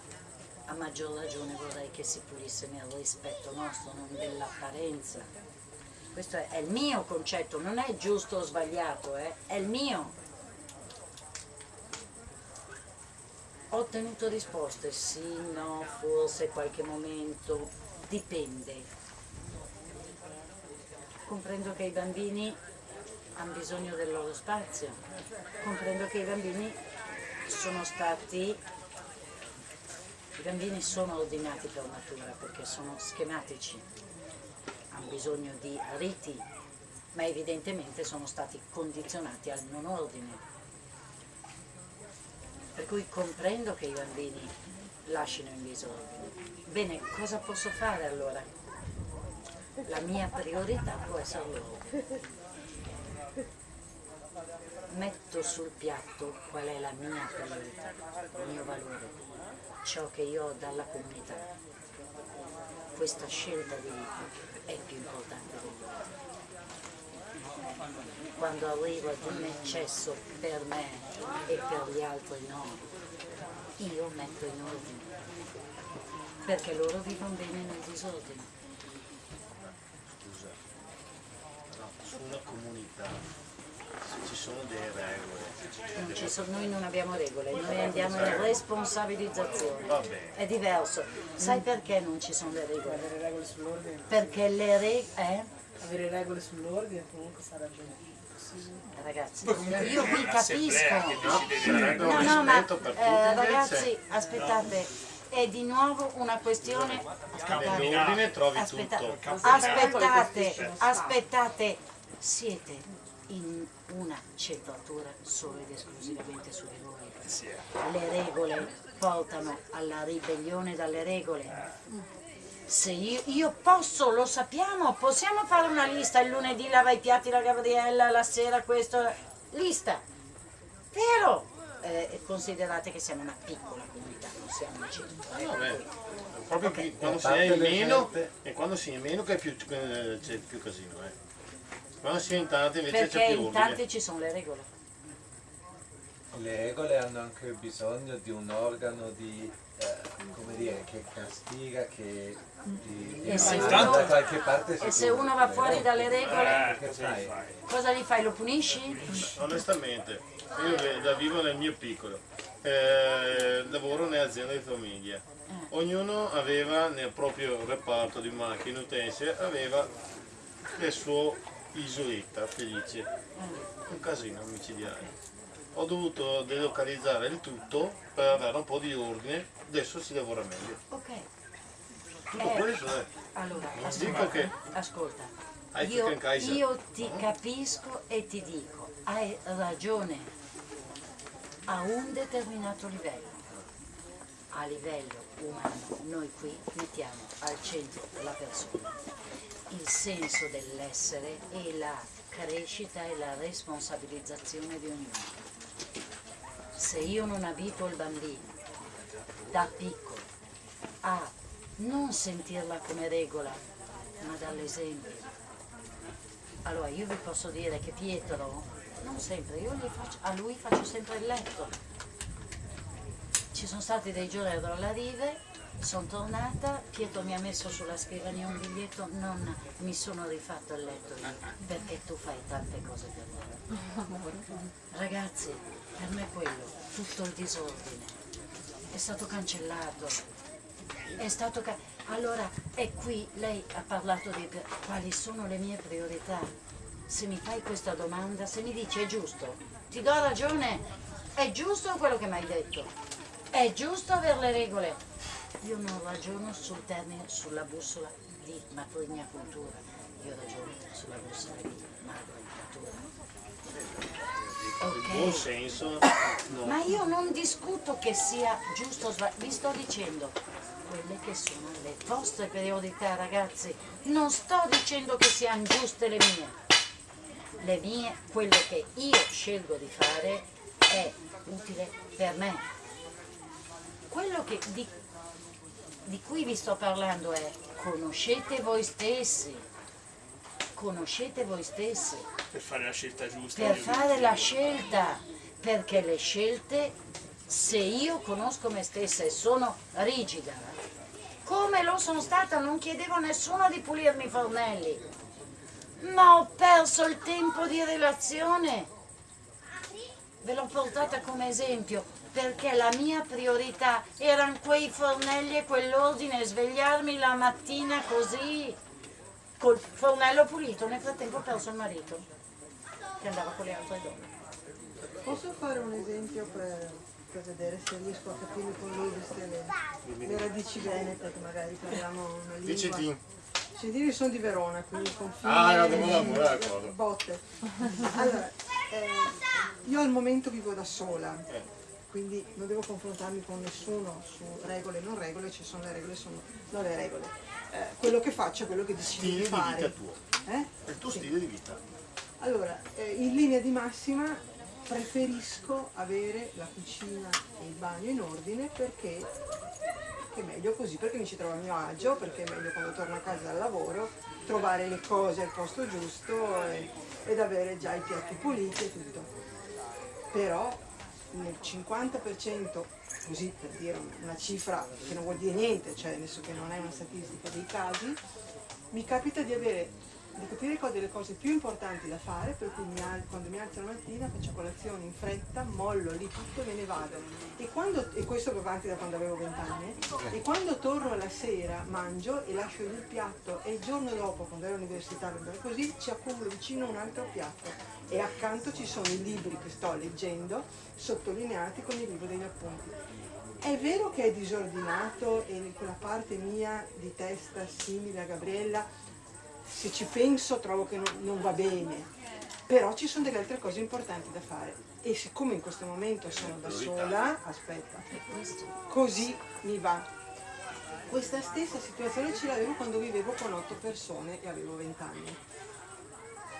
a maggior ragione vorrei che si pulisse nel rispetto nostro, non dell'apparenza. Questo è, è il mio concetto, non è giusto o sbagliato, eh? è il mio. Ho ottenuto risposte, sì, no, forse qualche momento, dipende. Comprendo che i bambini hanno bisogno del loro spazio. Comprendo che i bambini sono stati, i bambini sono ordinati per natura perché sono schematici, hanno bisogno di riti, ma evidentemente sono stati condizionati al non ordine. Per cui comprendo che i bambini lasciano in disordine. Bene, cosa posso fare allora? La mia priorità può essere loro metto sul piatto qual è la mia priorità, il mio valore, ciò che io ho dalla comunità. Questa scelta di vita è più importante dell'altro. Quando arrivo ad un eccesso per me e per gli altri no, io metto in ordine, perché loro vivono bene nel disordine. Scusa, no, su una comunità ci sono delle regole. Non ci sono- noi non abbiamo regole, noi andiamo in responsabilizzazione. Va bene. È diverso. Sai perché non ci sono le regole? Perché le regole... Avere regole sull'ordine comunque sarà ragione. Ragazzi, io che capisco. No, no, ma eh, ragazzi, aspettate, è di nuovo una questione... Aspettate, Nell'ordine trovi aspetta- tutto. aspettate, aspettate, siete in una centratura solo ed esclusivamente su di voi. Le regole portano alla ribellione dalle regole. Se io, io posso, lo sappiamo, possiamo fare una lista, il lunedì lava i piatti la Gabriella, la sera questo, lista. Vero? Eh, considerate che siamo una piccola comunità, non siamo un centro. No, beh, proprio qui, quando si è in meno e quando si è in meno che è più, eh, c'è più casino. Eh. Quando si è in tanti invece Perché c'è più in ordine. tanti ci sono le regole. Le regole hanno anche bisogno di un organo di, eh, come dire, che castiga, che di, di E se uno- da qualche parte E se uno va fuori dalle regole, Eh, cosa fai? cosa gli fai? Lo punisci? Onestamente, io la vivo nel mio piccolo, eh, lavoro nell'azienda di famiglia. Ognuno aveva nel proprio reparto di macchine utensili, aveva il suo isoletta felice. Un casino micidiale. Ho dovuto delocalizzare il tutto per avere un po' di ordine, adesso si lavora meglio. Ok. Tutto Eh, questo è. Allora, Dico ascolta, che ascolta. Io, io ti capisco e ti dico, hai ragione a un determinato livello. A livello umano, noi qui mettiamo al centro la persona, il senso dell'essere e la crescita e la responsabilizzazione di ognuno. Se io non abito il bambino da piccolo a non sentirla come regola, ma dall'esempio. Allora io vi posso dire che Pietro, non sempre, io faccio, a lui faccio sempre il letto. ci sono stati dei giorni alla rive, sono tornata, Pietro mi ha messo sulla scrivania un biglietto, nonna, mi sono rifatto il letto io, perché tu fai tante cose per me. Ragazzi, per me quello, tutto il disordine, è stato cancellato, è stato ca- allora è qui lei ha parlato di quali sono le mie priorità. Se mi fai questa domanda se mi dici è giusto ti do ragione è giusto quello che mi hai detto. È giusto avere le regole. Io non ragiono sul termine sulla bussola di matrigna cultura. Io ragiono sulla bussola di madre cultura Il buon ok senso, no. ma io non discuto che sia giusto o sbagliato, vi sto dicendo quelle che sono le vostre priorità ragazzi, non sto dicendo che siano giuste le mie, le mie, quello che io scelgo di fare è utile per me. Quello che, di, di cui vi sto parlando è conoscete voi stessi, conoscete voi stessi Per fare la scelta giusta. per fare la scelta, perché le scelte, se io conosco me stessa e sono rigida, come lo sono stata, non chiedevo a nessuno di pulirmi i fornelli, ma ho perso il tempo di relazione. Ve l'ho portata come esempio perché la mia priorità erano quei fornelli e quell'ordine, svegliarmi la mattina così, col fornello pulito, nel frattempo ho perso il marito che andava con le altre donne. Posso fare un esempio per, per vedere se riesco a capire con lui queste le, le radici venete che magari parliamo una lingua. Diciti. Scendini sono di Verona, quindi confine Ah, no, devo lavorare, cosa. botte. Allora, eh, io al momento vivo da sola, quindi non devo confrontarmi con nessuno su regole e non regole, ci sono le regole, sono non le regole. Eh, quello che faccio è quello che decido di di fare. vita tuo. Eh? È il tuo stile di vita. Allora, eh, in linea di massima preferisco avere la cucina e il bagno in ordine perché è meglio così, perché mi ci trovo a mio agio, perché è meglio quando torno a casa dal lavoro trovare le cose al posto giusto e- ed avere già i piatti puliti e tutto. Però nel 50%, così per dire una cifra che non vuol dire niente, cioè senso che non è una statistica dei casi, mi capita di avere di capire qual delle cose più importanti da fare, per cui mi quando mi alzo la mattina faccio colazione in fretta, mollo lì tutto e me ne vado. E, quando, e questo va avanti da quando avevo vent'anni, e quando torno la sera mangio e lascio il piatto e il giorno dopo, quando ero all'università, così ci accumulo vicino un altro piatto e accanto ci sono i libri che sto leggendo, sottolineati con il libro degli appunti. È vero che è disordinato e quella parte mia di testa simile a Gabriella, se ci penso trovo che non, non va bene, però ci sono delle altre cose importanti da fare. E siccome in questo momento sono da sola, aspetta, così mi va. Questa stessa situazione ce l'avevo quando vivevo con otto persone e avevo 20 anni.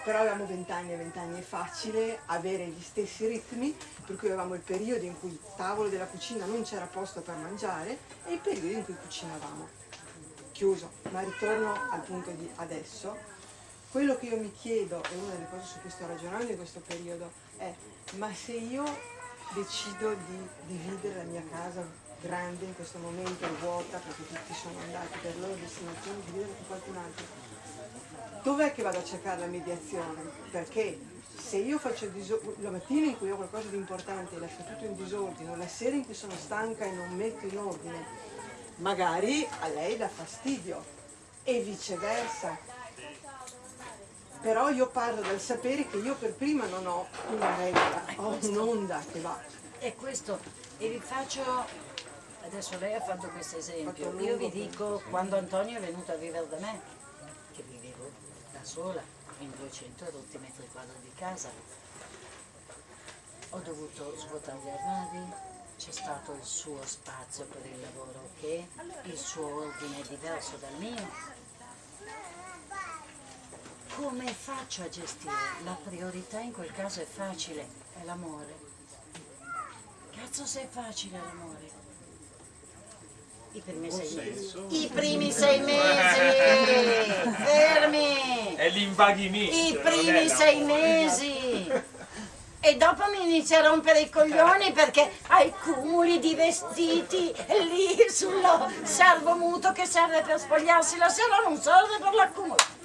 Però avevamo 20 anni e 20 anni è facile avere gli stessi ritmi, per cui avevamo il periodo in cui il tavolo della cucina non c'era posto per mangiare e il periodo in cui cucinavamo. Chiuso, ma ritorno al punto di adesso. Quello che io mi chiedo, e una delle cose su cui sto ragionando in questo periodo, è ma se io decido di dividere la mia casa grande in questo momento, vuota, perché tutti sono andati per loro destinazione, dividerla con qualcun altro, dov'è che vado a cercare la mediazione? Perché se io faccio il diso- la mattina in cui ho qualcosa di importante e lascio tutto in disordine, la sera in cui sono stanca e non metto in ordine, magari a lei dà fastidio e viceversa. Però io parlo dal sapere che io per prima non ho una regola, ho un'onda che va. E questo, e vi faccio, adesso lei ha fatto questo esempio, io vi dico quando Antonio è venuto a vivere da me, che vivevo da sola in 200 rotti metri quadri di casa, ho dovuto svuotare gli armadi, c'è stato il suo spazio per il lavoro che il suo ordine è diverso dal mio. Come faccio a gestire? La priorità in quel caso è facile, è l'amore. Cazzo se è facile l'amore. I primi sei mesi. I primi sei mesi! Fermi! È l'invaghinista. I primi sei mesi! E dopo mi inizia a rompere i coglioni perché hai cumuli di vestiti lì sullo servomuto che serve per spogliarsi la sera, non serve per l'accumulo.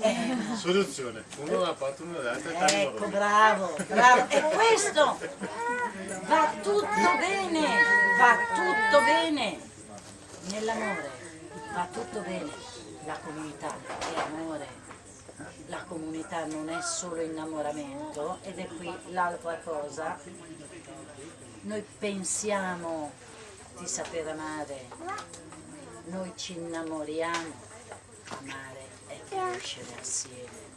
Eh, Soluzione, uno da una parte, uno dall'altra, Ecco, bravo, bravo. E questo va tutto bene, va tutto bene. Nell'amore va tutto bene. La comunità è amore. La comunità non è solo innamoramento ed è qui l'altra cosa. Noi pensiamo di saper amare, noi ci innamoriamo. Amare è crescere assieme.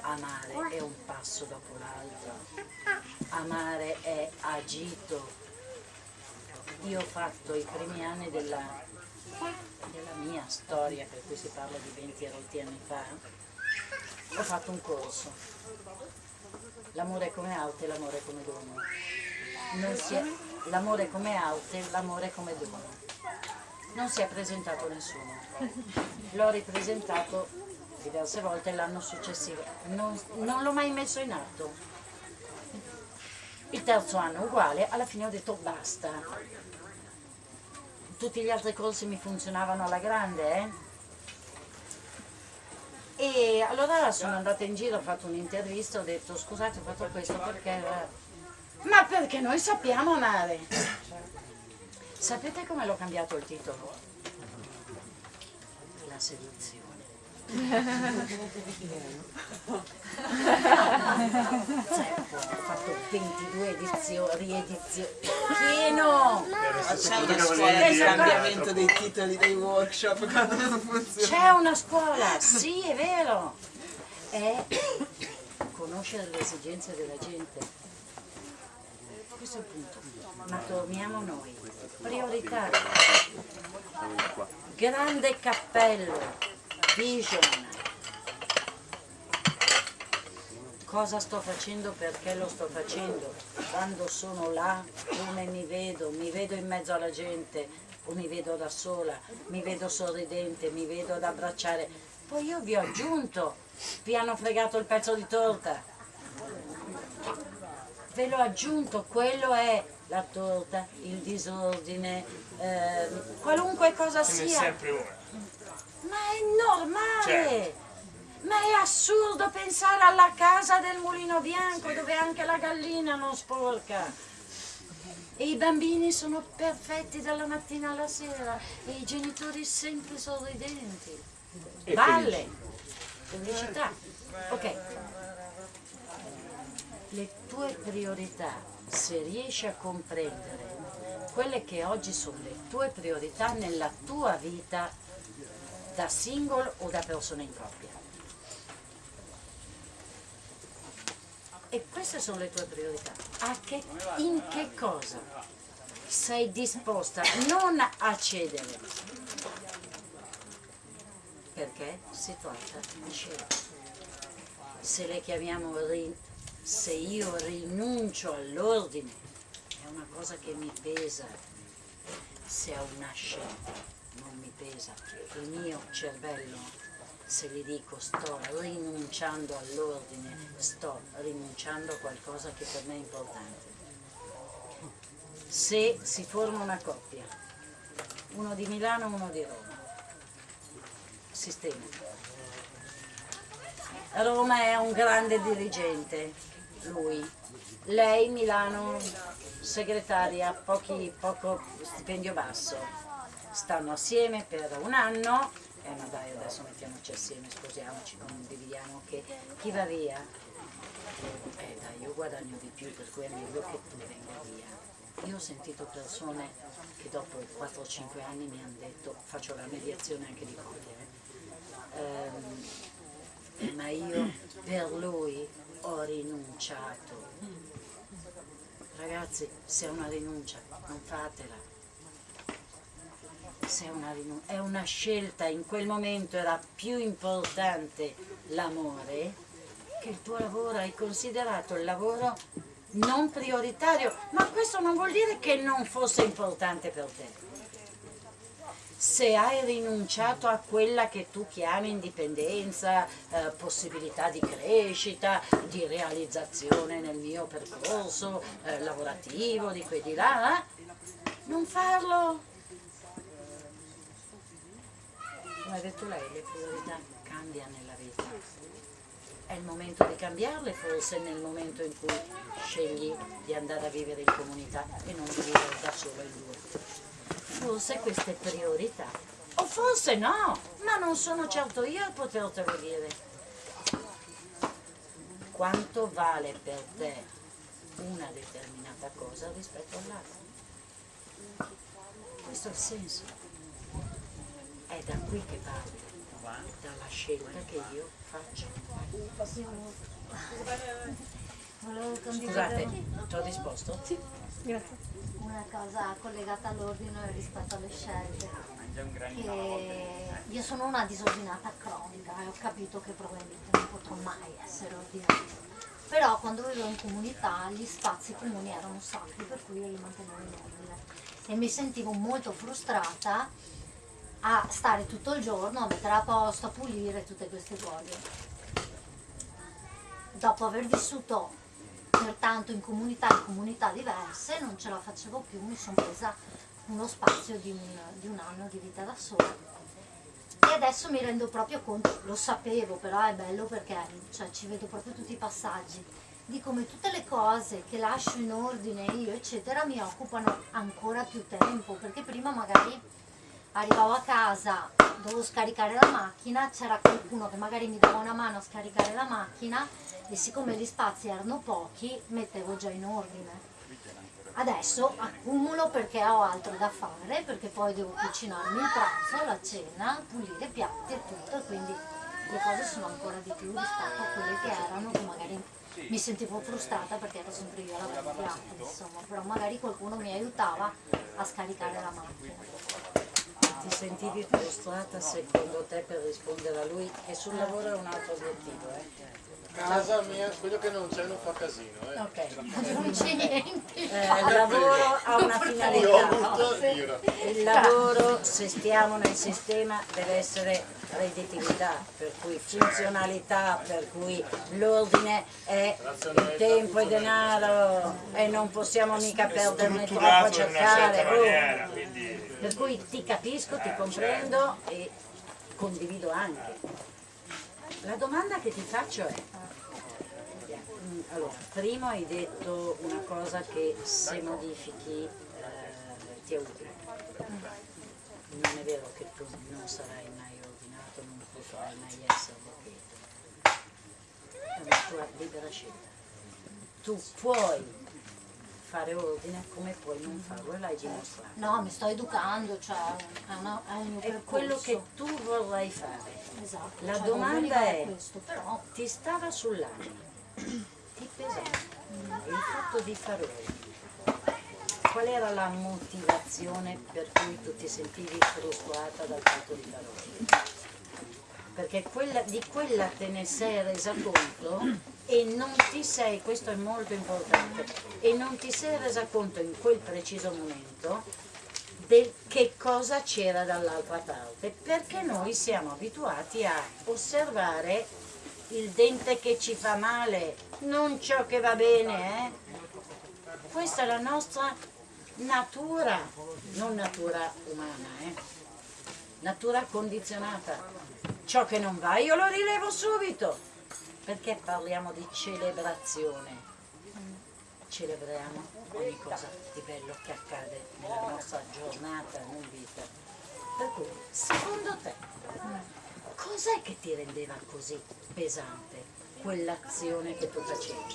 Amare è un passo dopo l'altro. Amare è agito. Io ho fatto i primi anni della, della mia storia, per cui si parla di 20 e rotti anni fa, ho fatto un corso. L'amore è come arte, l'amore è come dono. L'amore è come arte, l'amore è come dono. Non si è presentato nessuno. L'ho ripresentato diverse volte l'anno successivo. Non, non l'ho mai messo in atto. Il terzo anno uguale, alla fine ho detto basta. Tutti gli altri corsi mi funzionavano alla grande, eh? E allora sono andata in giro, ho fatto un'intervista, ho detto scusate ho fatto questo perché... Ma perché noi sappiamo amare. Sapete come l'ho cambiato il titolo? La seduzione. Ho fatto 22 edizioni, riedizioni. Pieno! C'è una scuola di cambiamento dei titoli dei workshop. C'è una scuola, sì, è vero. È conoscere le esigenze della gente. Questo è il punto. Ma torniamo noi. Priorità. Grande cappello. Vision. Cosa sto facendo, perché lo sto facendo, quando sono là, come mi vedo, mi vedo in mezzo alla gente o mi vedo da sola, mi vedo sorridente, mi vedo ad abbracciare. Poi io vi ho aggiunto, vi hanno fregato il pezzo di torta. Ve l'ho aggiunto, quello è la torta, il disordine, eh, qualunque cosa Ce sia. sempre una. Ma è normale! Certo. Ma è assurdo pensare alla casa del mulino bianco dove anche la gallina non sporca. E i bambini sono perfetti dalla mattina alla sera e i genitori sempre sorridenti. Balle, felicità. Ok. Le tue priorità, se riesci a comprendere quelle che oggi sono le tue priorità nella tua vita da single o da persona in coppia. E queste sono le tue priorità. A che, in che cosa sei disposta non a cedere? Perché si tratta di scelta. Se le chiamiamo se io rinuncio all'ordine, è una cosa che mi pesa. Se è una scelta, non mi pesa. Il mio cervello se gli dico sto rinunciando all'ordine, sto rinunciando a qualcosa che per me è importante. Se si forma una coppia, uno di Milano, uno di Roma, sistema. Roma è un grande dirigente, lui. Lei Milano, segretaria, pochi, poco stipendio basso. Stanno assieme per un anno eh ma dai adesso mettiamoci assieme, sposiamoci, condividiamo che chi va via, eh dai io guadagno di più per cui è meglio che tu venga via. Io ho sentito persone che dopo 4-5 anni mi hanno detto, faccio la mediazione anche di coppia, eh, ehm, ma io per lui ho rinunciato. Ragazzi, se è una rinuncia, non fatela se è una, rinun- è una scelta, in quel momento era più importante l'amore che il tuo lavoro, hai considerato il lavoro non prioritario, ma questo non vuol dire che non fosse importante per te. Se hai rinunciato a quella che tu chiami indipendenza, eh, possibilità di crescita, di realizzazione nel mio percorso eh, lavorativo, di qui di là, eh? non farlo. Come ha detto lei, le priorità cambiano nella vita. È il momento di cambiarle forse nel momento in cui scegli di andare a vivere in comunità e non di vivere da solo in due forse queste priorità. O forse no, ma non sono certo io a potertelo dire. Quanto vale per te una determinata cosa rispetto all'altra? Questo è il senso. È da qui che parte, dalla scelta che io faccio. Scusate, ti ho risposto? Sì, grazie. Una cosa collegata all'ordine rispetto alle scelte. Che io sono una disordinata cronica e ho capito che probabilmente non potrò mai essere ordinata. Però quando vivevo in comunità gli spazi comuni erano sacri, per cui io li mantenevo in ordine. E mi sentivo molto frustrata a stare tutto il giorno, a mettere a posto, a pulire tutte queste cose. Dopo aver vissuto pertanto in comunità in comunità diverse non ce la facevo più, mi sono presa uno spazio di un, di un anno di vita da sola. E adesso mi rendo proprio conto, lo sapevo però è bello perché cioè, ci vedo proprio tutti i passaggi. Di come tutte le cose che lascio in ordine io eccetera mi occupano ancora più tempo perché prima magari arrivavo a casa dovevo scaricare la macchina c'era qualcuno che magari mi dava una mano a scaricare la macchina e siccome gli spazi erano pochi mettevo già in ordine. Adesso accumulo perché ho altro da fare perché poi devo cucinarmi il pranzo, la cena, pulire i piatti e tutto quindi le cose sono ancora di più rispetto a quelle che erano che magari mi sentivo frustrata perché ero sempre io a lavare i piatti insomma però magari qualcuno mi aiutava a scaricare la macchina Ti sentivi frustrata secondo te per rispondere a lui che sul lavoro è un altro obiettivo, eh? Casa mia, quello che non c'è non fa casino, eh. Ok. non c'è niente Eh, il lavoro ha una finalità. Il lavoro, se stiamo nel sistema, deve essere redditività, per cui funzionalità, per cui l'ordine è il tempo e denaro e non possiamo mica perderne troppo a strutturato in una certa cercare. oh. maniera, quindi Per cui ti capisco, ti comprendo e condivido anche. La domanda che ti faccio è, mm, allora, prima hai detto una cosa che se modifichi eh, ti è utile. Non è vero che tu non sarai mai ordinato, non potrai mai essere perché è una tua libera scelta. Tu puoi fare ordine come puoi non farlo e l'hai dimostrato. no mi sto educando cioè è, una, è un È quello che tu vorrai fare. esatto, La cioè, domanda è- questo però ti stava sull'anima, ti pesava il fatto di fare ordine. Qual era la motivazione per cui tu ti sentivi frustrata dal fatto di fare ordine? Perché quella- di quella te ne sei resa conto e non ti sei, questo è molto importante, e non ti sei resa conto in quel preciso momento del che cosa c'era dall'altra parte, perché noi siamo abituati a osservare il dente che ci fa male, non ciò che va bene, eh? Questa è la nostra natura, non natura umana, eh? Natura condizionata. Ciò che non va io lo rilevo subito, perché parliamo di celebrazione. Celebriamo ogni cosa di bello che accade nella nostra giornata, non vita. Per cui, secondo te, cos'è che ti rendeva così pesante quell'azione che tu facevi?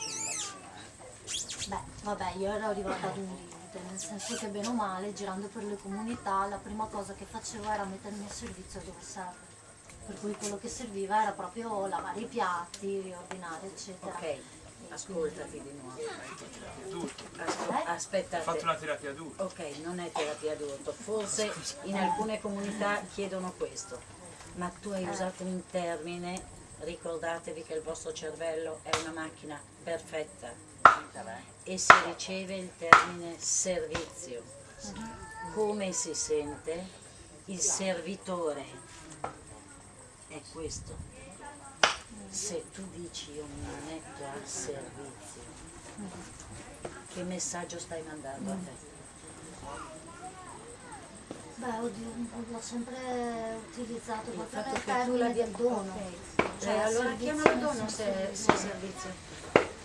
Beh, vabbè, io ero arrivata ad un limite, nel senso che bene o male, girando per le comunità, la prima cosa che facevo era mettermi a servizio dove serve. Per cui quello che serviva era proprio lavare i piatti, riordinare, eccetera. Ok, ascoltati di nuovo. Eh? Asco- ho fatto una terapia d'urto. Ok, non è terapia d'urto, forse in alcune comunità chiedono questo, ma tu hai usato un termine, ricordatevi che il vostro cervello è una macchina perfetta e si riceve il termine servizio. Come si sente? il servitore è questo. Se tu dici io mi metto al servizio, che messaggio stai mandando a te? Beh, oddio, l'ho sempre utilizzato Il proprio fatto nel che tu termine l'abbia del dono. Cioè, allora servizio chiamalo dono se, se è servizio.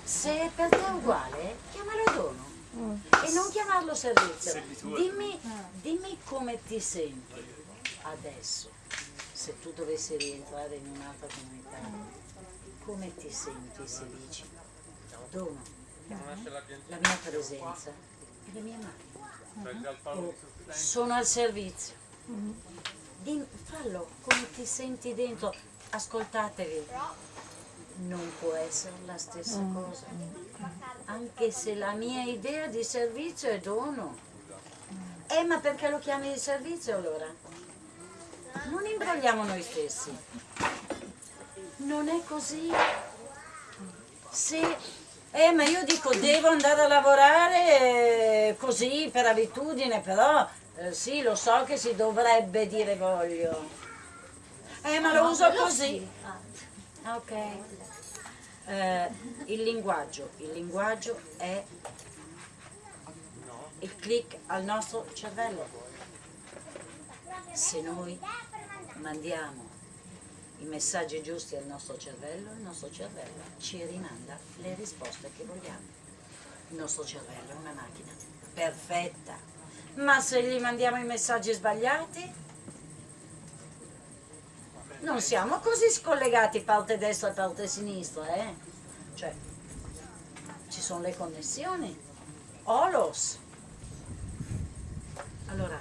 Se per te è uguale, chiamalo dono. E non chiamarlo servizio. Dimmi, dimmi come ti senti adesso, se tu dovessi rientrare in un'altra comunità. Come ti senti se dici dono la mia presenza e le mie mani? O sono al servizio. Dim- fallo come ti senti dentro, ascoltatevi. Non può essere la stessa cosa. Anche se la mia idea di servizio è dono. Eh, ma perché lo chiami di servizio allora? Non imbrogliamo noi stessi. Non è così. Se, eh, ma io dico devo andare a lavorare eh, così per abitudine, però eh, sì, lo so che si dovrebbe dire voglio. Eh, ma lo No, uso così. sì. Ah, Ok. Eh, il linguaggio, il linguaggio è il click al nostro cervello. Se noi mandiamo i messaggi giusti al nostro cervello, il nostro cervello ci rimanda le risposte che vogliamo. Il nostro cervello è una macchina perfetta, ma se gli mandiamo i messaggi sbagliati, non siamo così scollegati parte destra e parte sinistra, eh? Cioè, ci sono le connessioni. Olos. Allora,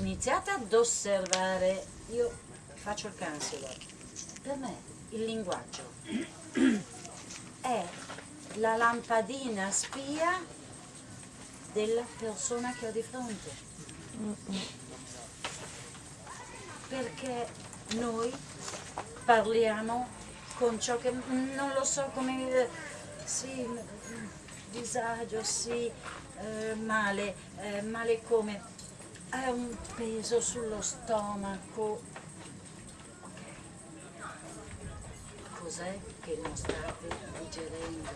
iniziate ad osservare, io faccio il counselor, per me il linguaggio è la lampadina spia della persona che ho di fronte. Perché noi parliamo con ciò che non lo so come sì, disagio, sì, eh, male, eh, male come? È un peso sullo stomaco. Cos'è che non state digerendo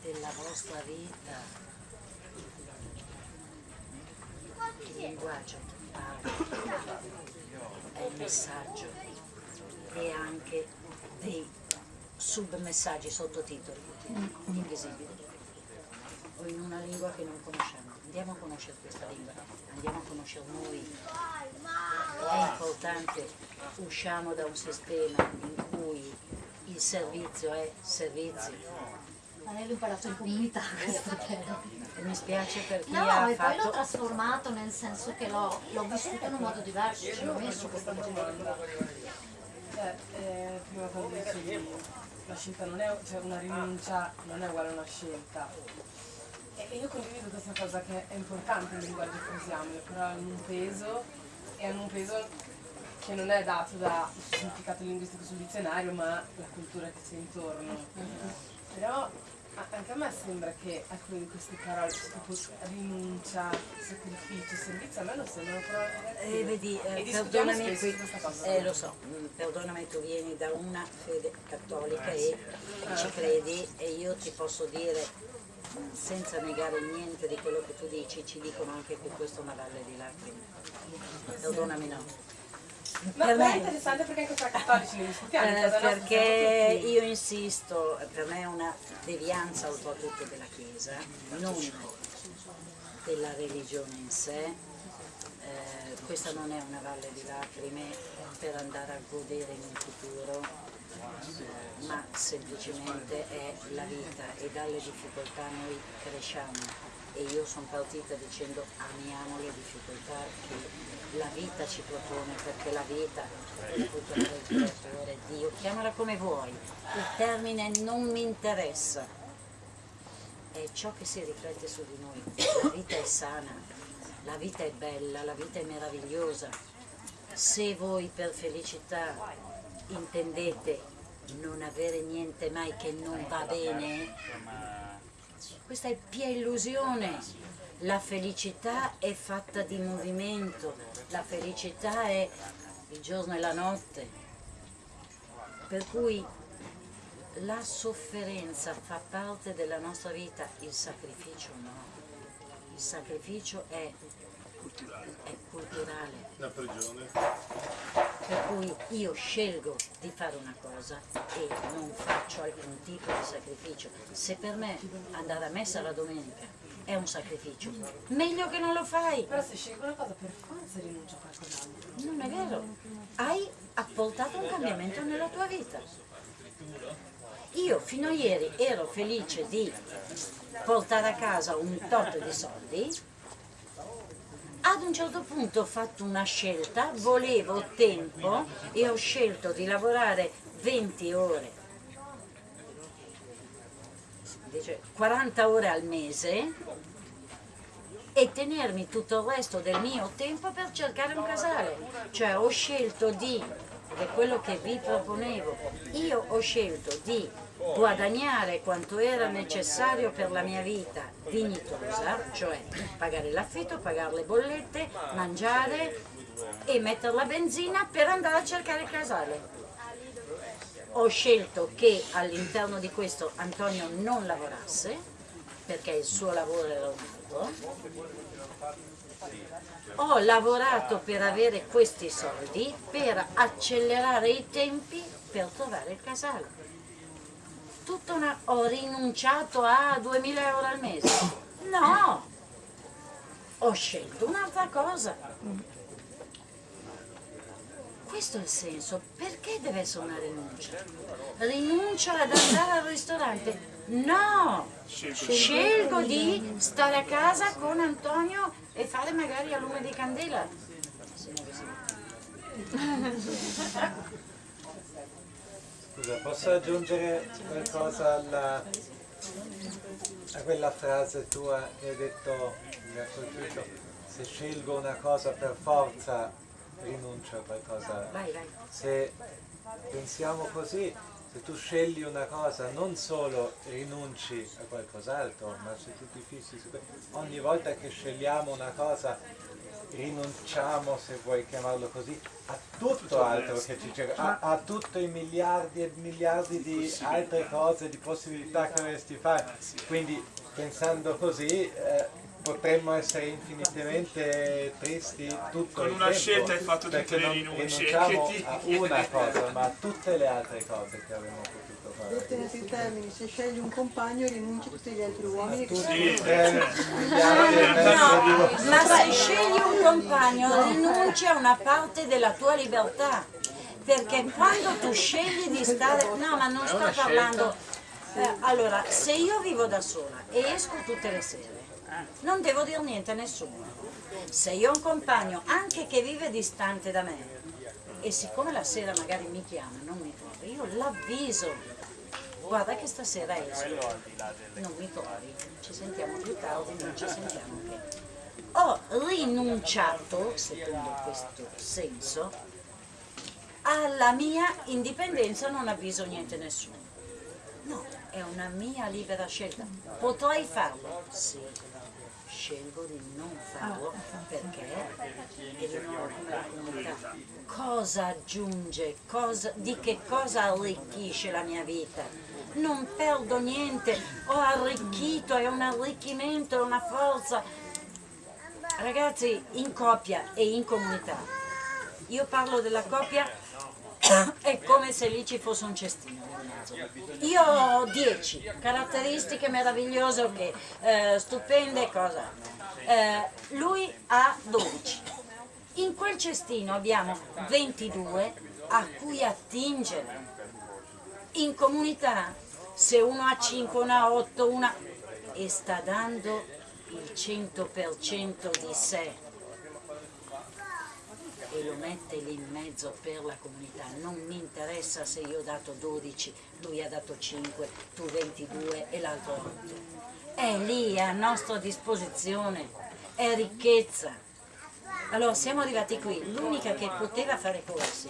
della vostra vita? Il linguaggio parla, è il messaggio e anche dei submessaggi, sottotitoli invisibili o in una lingua che non conosciamo. Andiamo a conoscere questa lingua, andiamo a conoscere noi. È importante, usciamo da un sistema in cui il servizio è servizio. Ma lei l'ho imparato in comunità questo termine. E mi spiace per chi No, ha e poi l'ho fatto... trasformato nel senso che l'ho, l'ho vissuto in un modo diverso, ci ho messo questo modo. Eh, eh, prima quando dicevi la scelta non è, cioè una rinuncia non è uguale a una scelta. E io condivido questa cosa che è importante nel linguaggio che usiamo, però hanno un peso e hanno un peso che non è dato dal significato linguistico sul dizionario, ma la cultura che c'è intorno. Però anche a me sembra che alcune di queste parole, tipo rinuncia, sacrificio, servizio, a me non sembrano parole. Eh, vedi, eh, perdonami qui, eh, lo so, perdonami, tu vieni da una fede cattolica e ci credi e io ti posso dire, senza negare niente di quello che tu dici, ci dicono anche che questa è una valle di lacrime. Perdonami no. Ma Per però è me- interessante perché anche tra cattolici ne discutiamo. Eh, perché io insisto, eh, per me è una devianza oltretutto della Chiesa, non della religione in sé. Eh, questa non è una valle di lacrime per andare a godere in un futuro, ma semplicemente è la vita e dalle difficoltà noi cresciamo. E io sono partita dicendo amiamo le difficoltà che la vita ci propone, perché la vita, il creatore, il creatore, Dio, chiamala come vuoi, il termine non mi interessa, è ciò che si riflette su di noi. La vita è sana, la vita è bella, la vita è meravigliosa. Se voi per felicità intendete non avere niente mai che non va bene, Questa è pia illusione. La felicità è fatta di movimento, la felicità è il giorno e la notte. Per cui la sofferenza fa parte della nostra vita, il sacrificio no. Il sacrificio è, è culturale. La prigione. Per cui io scelgo di fare una cosa e non faccio alcun tipo di sacrificio. Se per me andare a messa la domenica è un sacrificio, meglio che non lo fai. Però se scegli una cosa per forza rinuncia a qualcos'altro. Non è vero. Hai apportato un cambiamento nella tua vita. Io fino a ieri ero felice di portare a casa un tot di soldi, ad un certo punto ho fatto una scelta, volevo tempo e ho scelto di lavorare 20 ore, invece 40 ore al mese e tenermi tutto il resto del mio tempo per cercare un casale. Cioè ho scelto di, è quello che vi proponevo, io ho scelto di guadagnare quanto era necessario per la mia vita dignitosa, cioè pagare l'affitto, pagare le bollette, mangiare e mettere la benzina per andare a cercare il casale. Ho scelto che all'interno di questo Antonio non lavorasse, perché il suo lavoro era un altro. Ho lavorato per avere questi soldi, per accelerare i tempi per trovare il casale tutta una... ho rinunciato a 2000 euro al mese. No! Ho scelto un'altra cosa. Questo è il senso. Perché deve essere una rinuncia? Rinuncia ad andare al ristorante? No! Scelgo di stare a casa con Antonio e fare magari a lume di candela. Scusa, posso aggiungere qualcosa alla, a quella frase tua che hai detto, mi ha colpito, se scelgo una cosa per forza rinuncio a qualcosa. Se pensiamo così, se tu scegli una cosa non solo rinunci a qualcos'altro, ma se tu ti fissi su questo, ogni volta che scegliamo una cosa rinunciamo, se vuoi chiamarlo così, a tutto altro che ci cerca, a, a tutti i miliardi e miliardi di altre cose, di possibilità che dovresti fare. Quindi pensando così eh, potremmo essere infinitamente tristi tutto Con il una tempo, scelta hai fatto tutte perché le non rinunce, rinunciamo che ti- a una cosa, ma a tutte le altre cose che avremmo potuto Detto fare. in altri termini, se scegli un compagno rinunci a tutti gli altri uomini che Sì. e di No, ma se scegli un compagno rinunci a una parte della tua libertà. Perché quando tu scegli di stare... No, ma non sto parlando... Eh, allora, se io vivo da sola e esco tutte le sere, non devo dire niente a nessuno. Se io ho un compagno, anche che vive distante da me, e siccome la sera magari mi chiama, non mi trovi, io l'avviso. Guarda che stasera esco, non mi trovi, ci sentiamo più tardi, non ci sentiamo che ho rinunciato, secondo questo senso, alla mia indipendenza, non avviso niente a nessuno. No, è una mia libera scelta. Potrei farlo? Sì. Scelgo di non farlo perché è di nuovo come la comunità. Cosa aggiunge? Cosa- di che cosa arricchisce la mia vita? Non perdo niente, ho arricchito, è un arricchimento, è una forza. Ragazzi, in coppia e in comunità, io parlo della coppia, è come se lì ci fosse un cestino. Io ho 10 caratteristiche meravigliose, ok, eh, stupende, cosa. Eh, lui ha 12. In quel cestino abbiamo 22 a cui attingere. In comunità, se uno ha 5, uno ha 8, una e sta dando il 100% di sé e lo mette lì in mezzo per la comunità. Non mi interessa se io ho dato 12, lui ha dato 5, tu 22 e l'altro 8. È lì, a nostra disposizione, è ricchezza. Allora siamo arrivati qui, l'unica che poteva fare corsi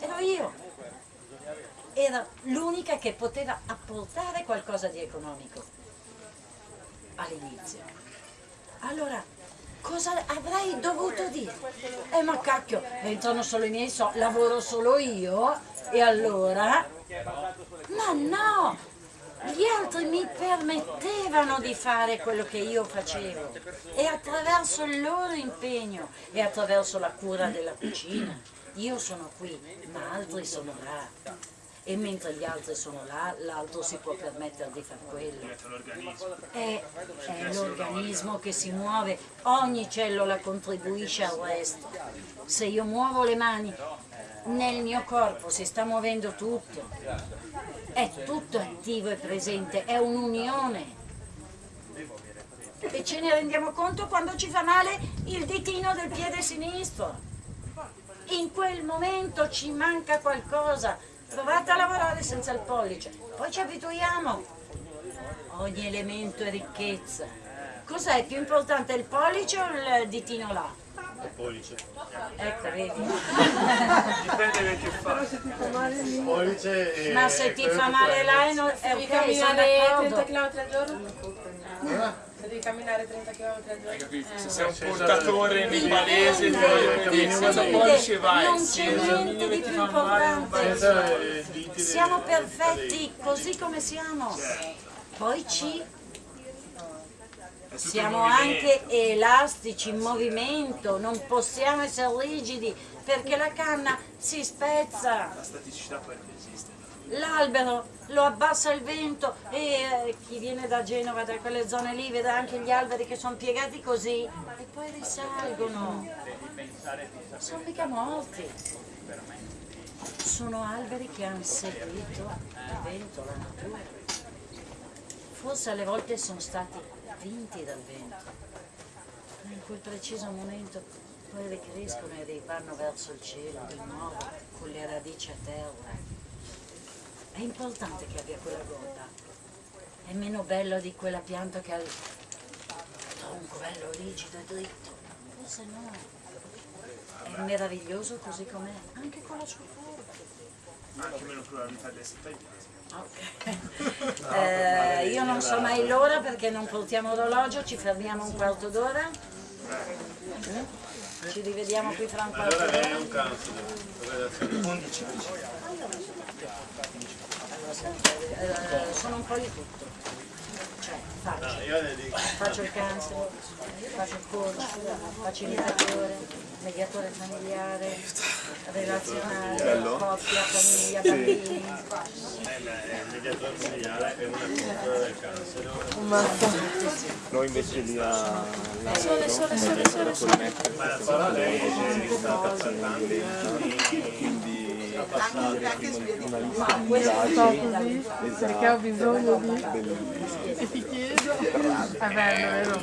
ero io. Era l'unica che poteva apportare qualcosa di economico. all'inizio. Allora, cosa avrei dovuto dire? Eh ma cacchio, entrano solo i miei soldi, lavoro solo io e allora... Ma no! Gli altri mi permettevano di fare quello che io facevo e attraverso il loro impegno e attraverso la cura della cucina. Io sono qui, ma altri sono là. E mentre gli altri sono là, l'altro si può permettere di fare quello. È, è l'organismo che si muove, ogni cellula contribuisce al resto. Se io muovo le mani, nel mio corpo si sta muovendo tutto. È tutto attivo e presente, è un'unione. E ce ne rendiamo conto quando ci fa male il ditino del piede sinistro. In quel momento ci manca qualcosa. Provate a lavorare senza il pollice, poi ci abituiamo. Ogni elemento è ricchezza. Cos'è più importante, il pollice o il ditino là? Il pollice. Ecco, vedi. Dipende da che fa. Ti fa male lì, Pollice. Ma se ti fa male là è, no- è ok, sono camminare 30 d'accordo. km al giorno? Devi camminare 30 km al giorno? Se sei un portatore nepalese, senza pollice vai. non c'è niente di più eh, del- Siamo perfetti così come siamo. Poi ci siamo anche elastici, in movimento, non possiamo essere rigidi perché la canna si spezza. La staticità esiste. L'albero lo abbassa il vento e eh, chi viene da Genova, da quelle zone lì, vede anche gli alberi che sono piegati così e poi risalgono. Sono mica morti. Sono alberi che hanno seguito il vento, la natura. Forse alle volte sono stati vinti dal vento, ma in quel preciso momento poi ricrescono e vanno verso il cielo di nuovo con le radici a terra. È importante che abbia quella gobba. È meno bello di quella pianta che ha il tronco bello rigido e dritto. Forse no. È meraviglioso così com'è, anche con la sua forma. Anche meno probabilità di essere. Eh, io non so mai l'ora perché non portiamo orologio, ci fermiamo un quarto d'ora. Mm? Ci rivediamo qui fra un quarto Allora lei è d'ora. un cancro. Relazione. Eh, sono un po' di tutto. Cioè, faccio. Faccio il cancer, faccio il coach, facilitatore, mediatore familiare, relazionale, coppia, famiglia, bambini. Eh, Il mediatore familiare è una cultura del cancro. Noi invece lì a Sole, sole, sole, sole, sole. Ma la parola lei è stata per è esatto, Perché ho bisogno di... E ti chiedo... È bello, vero?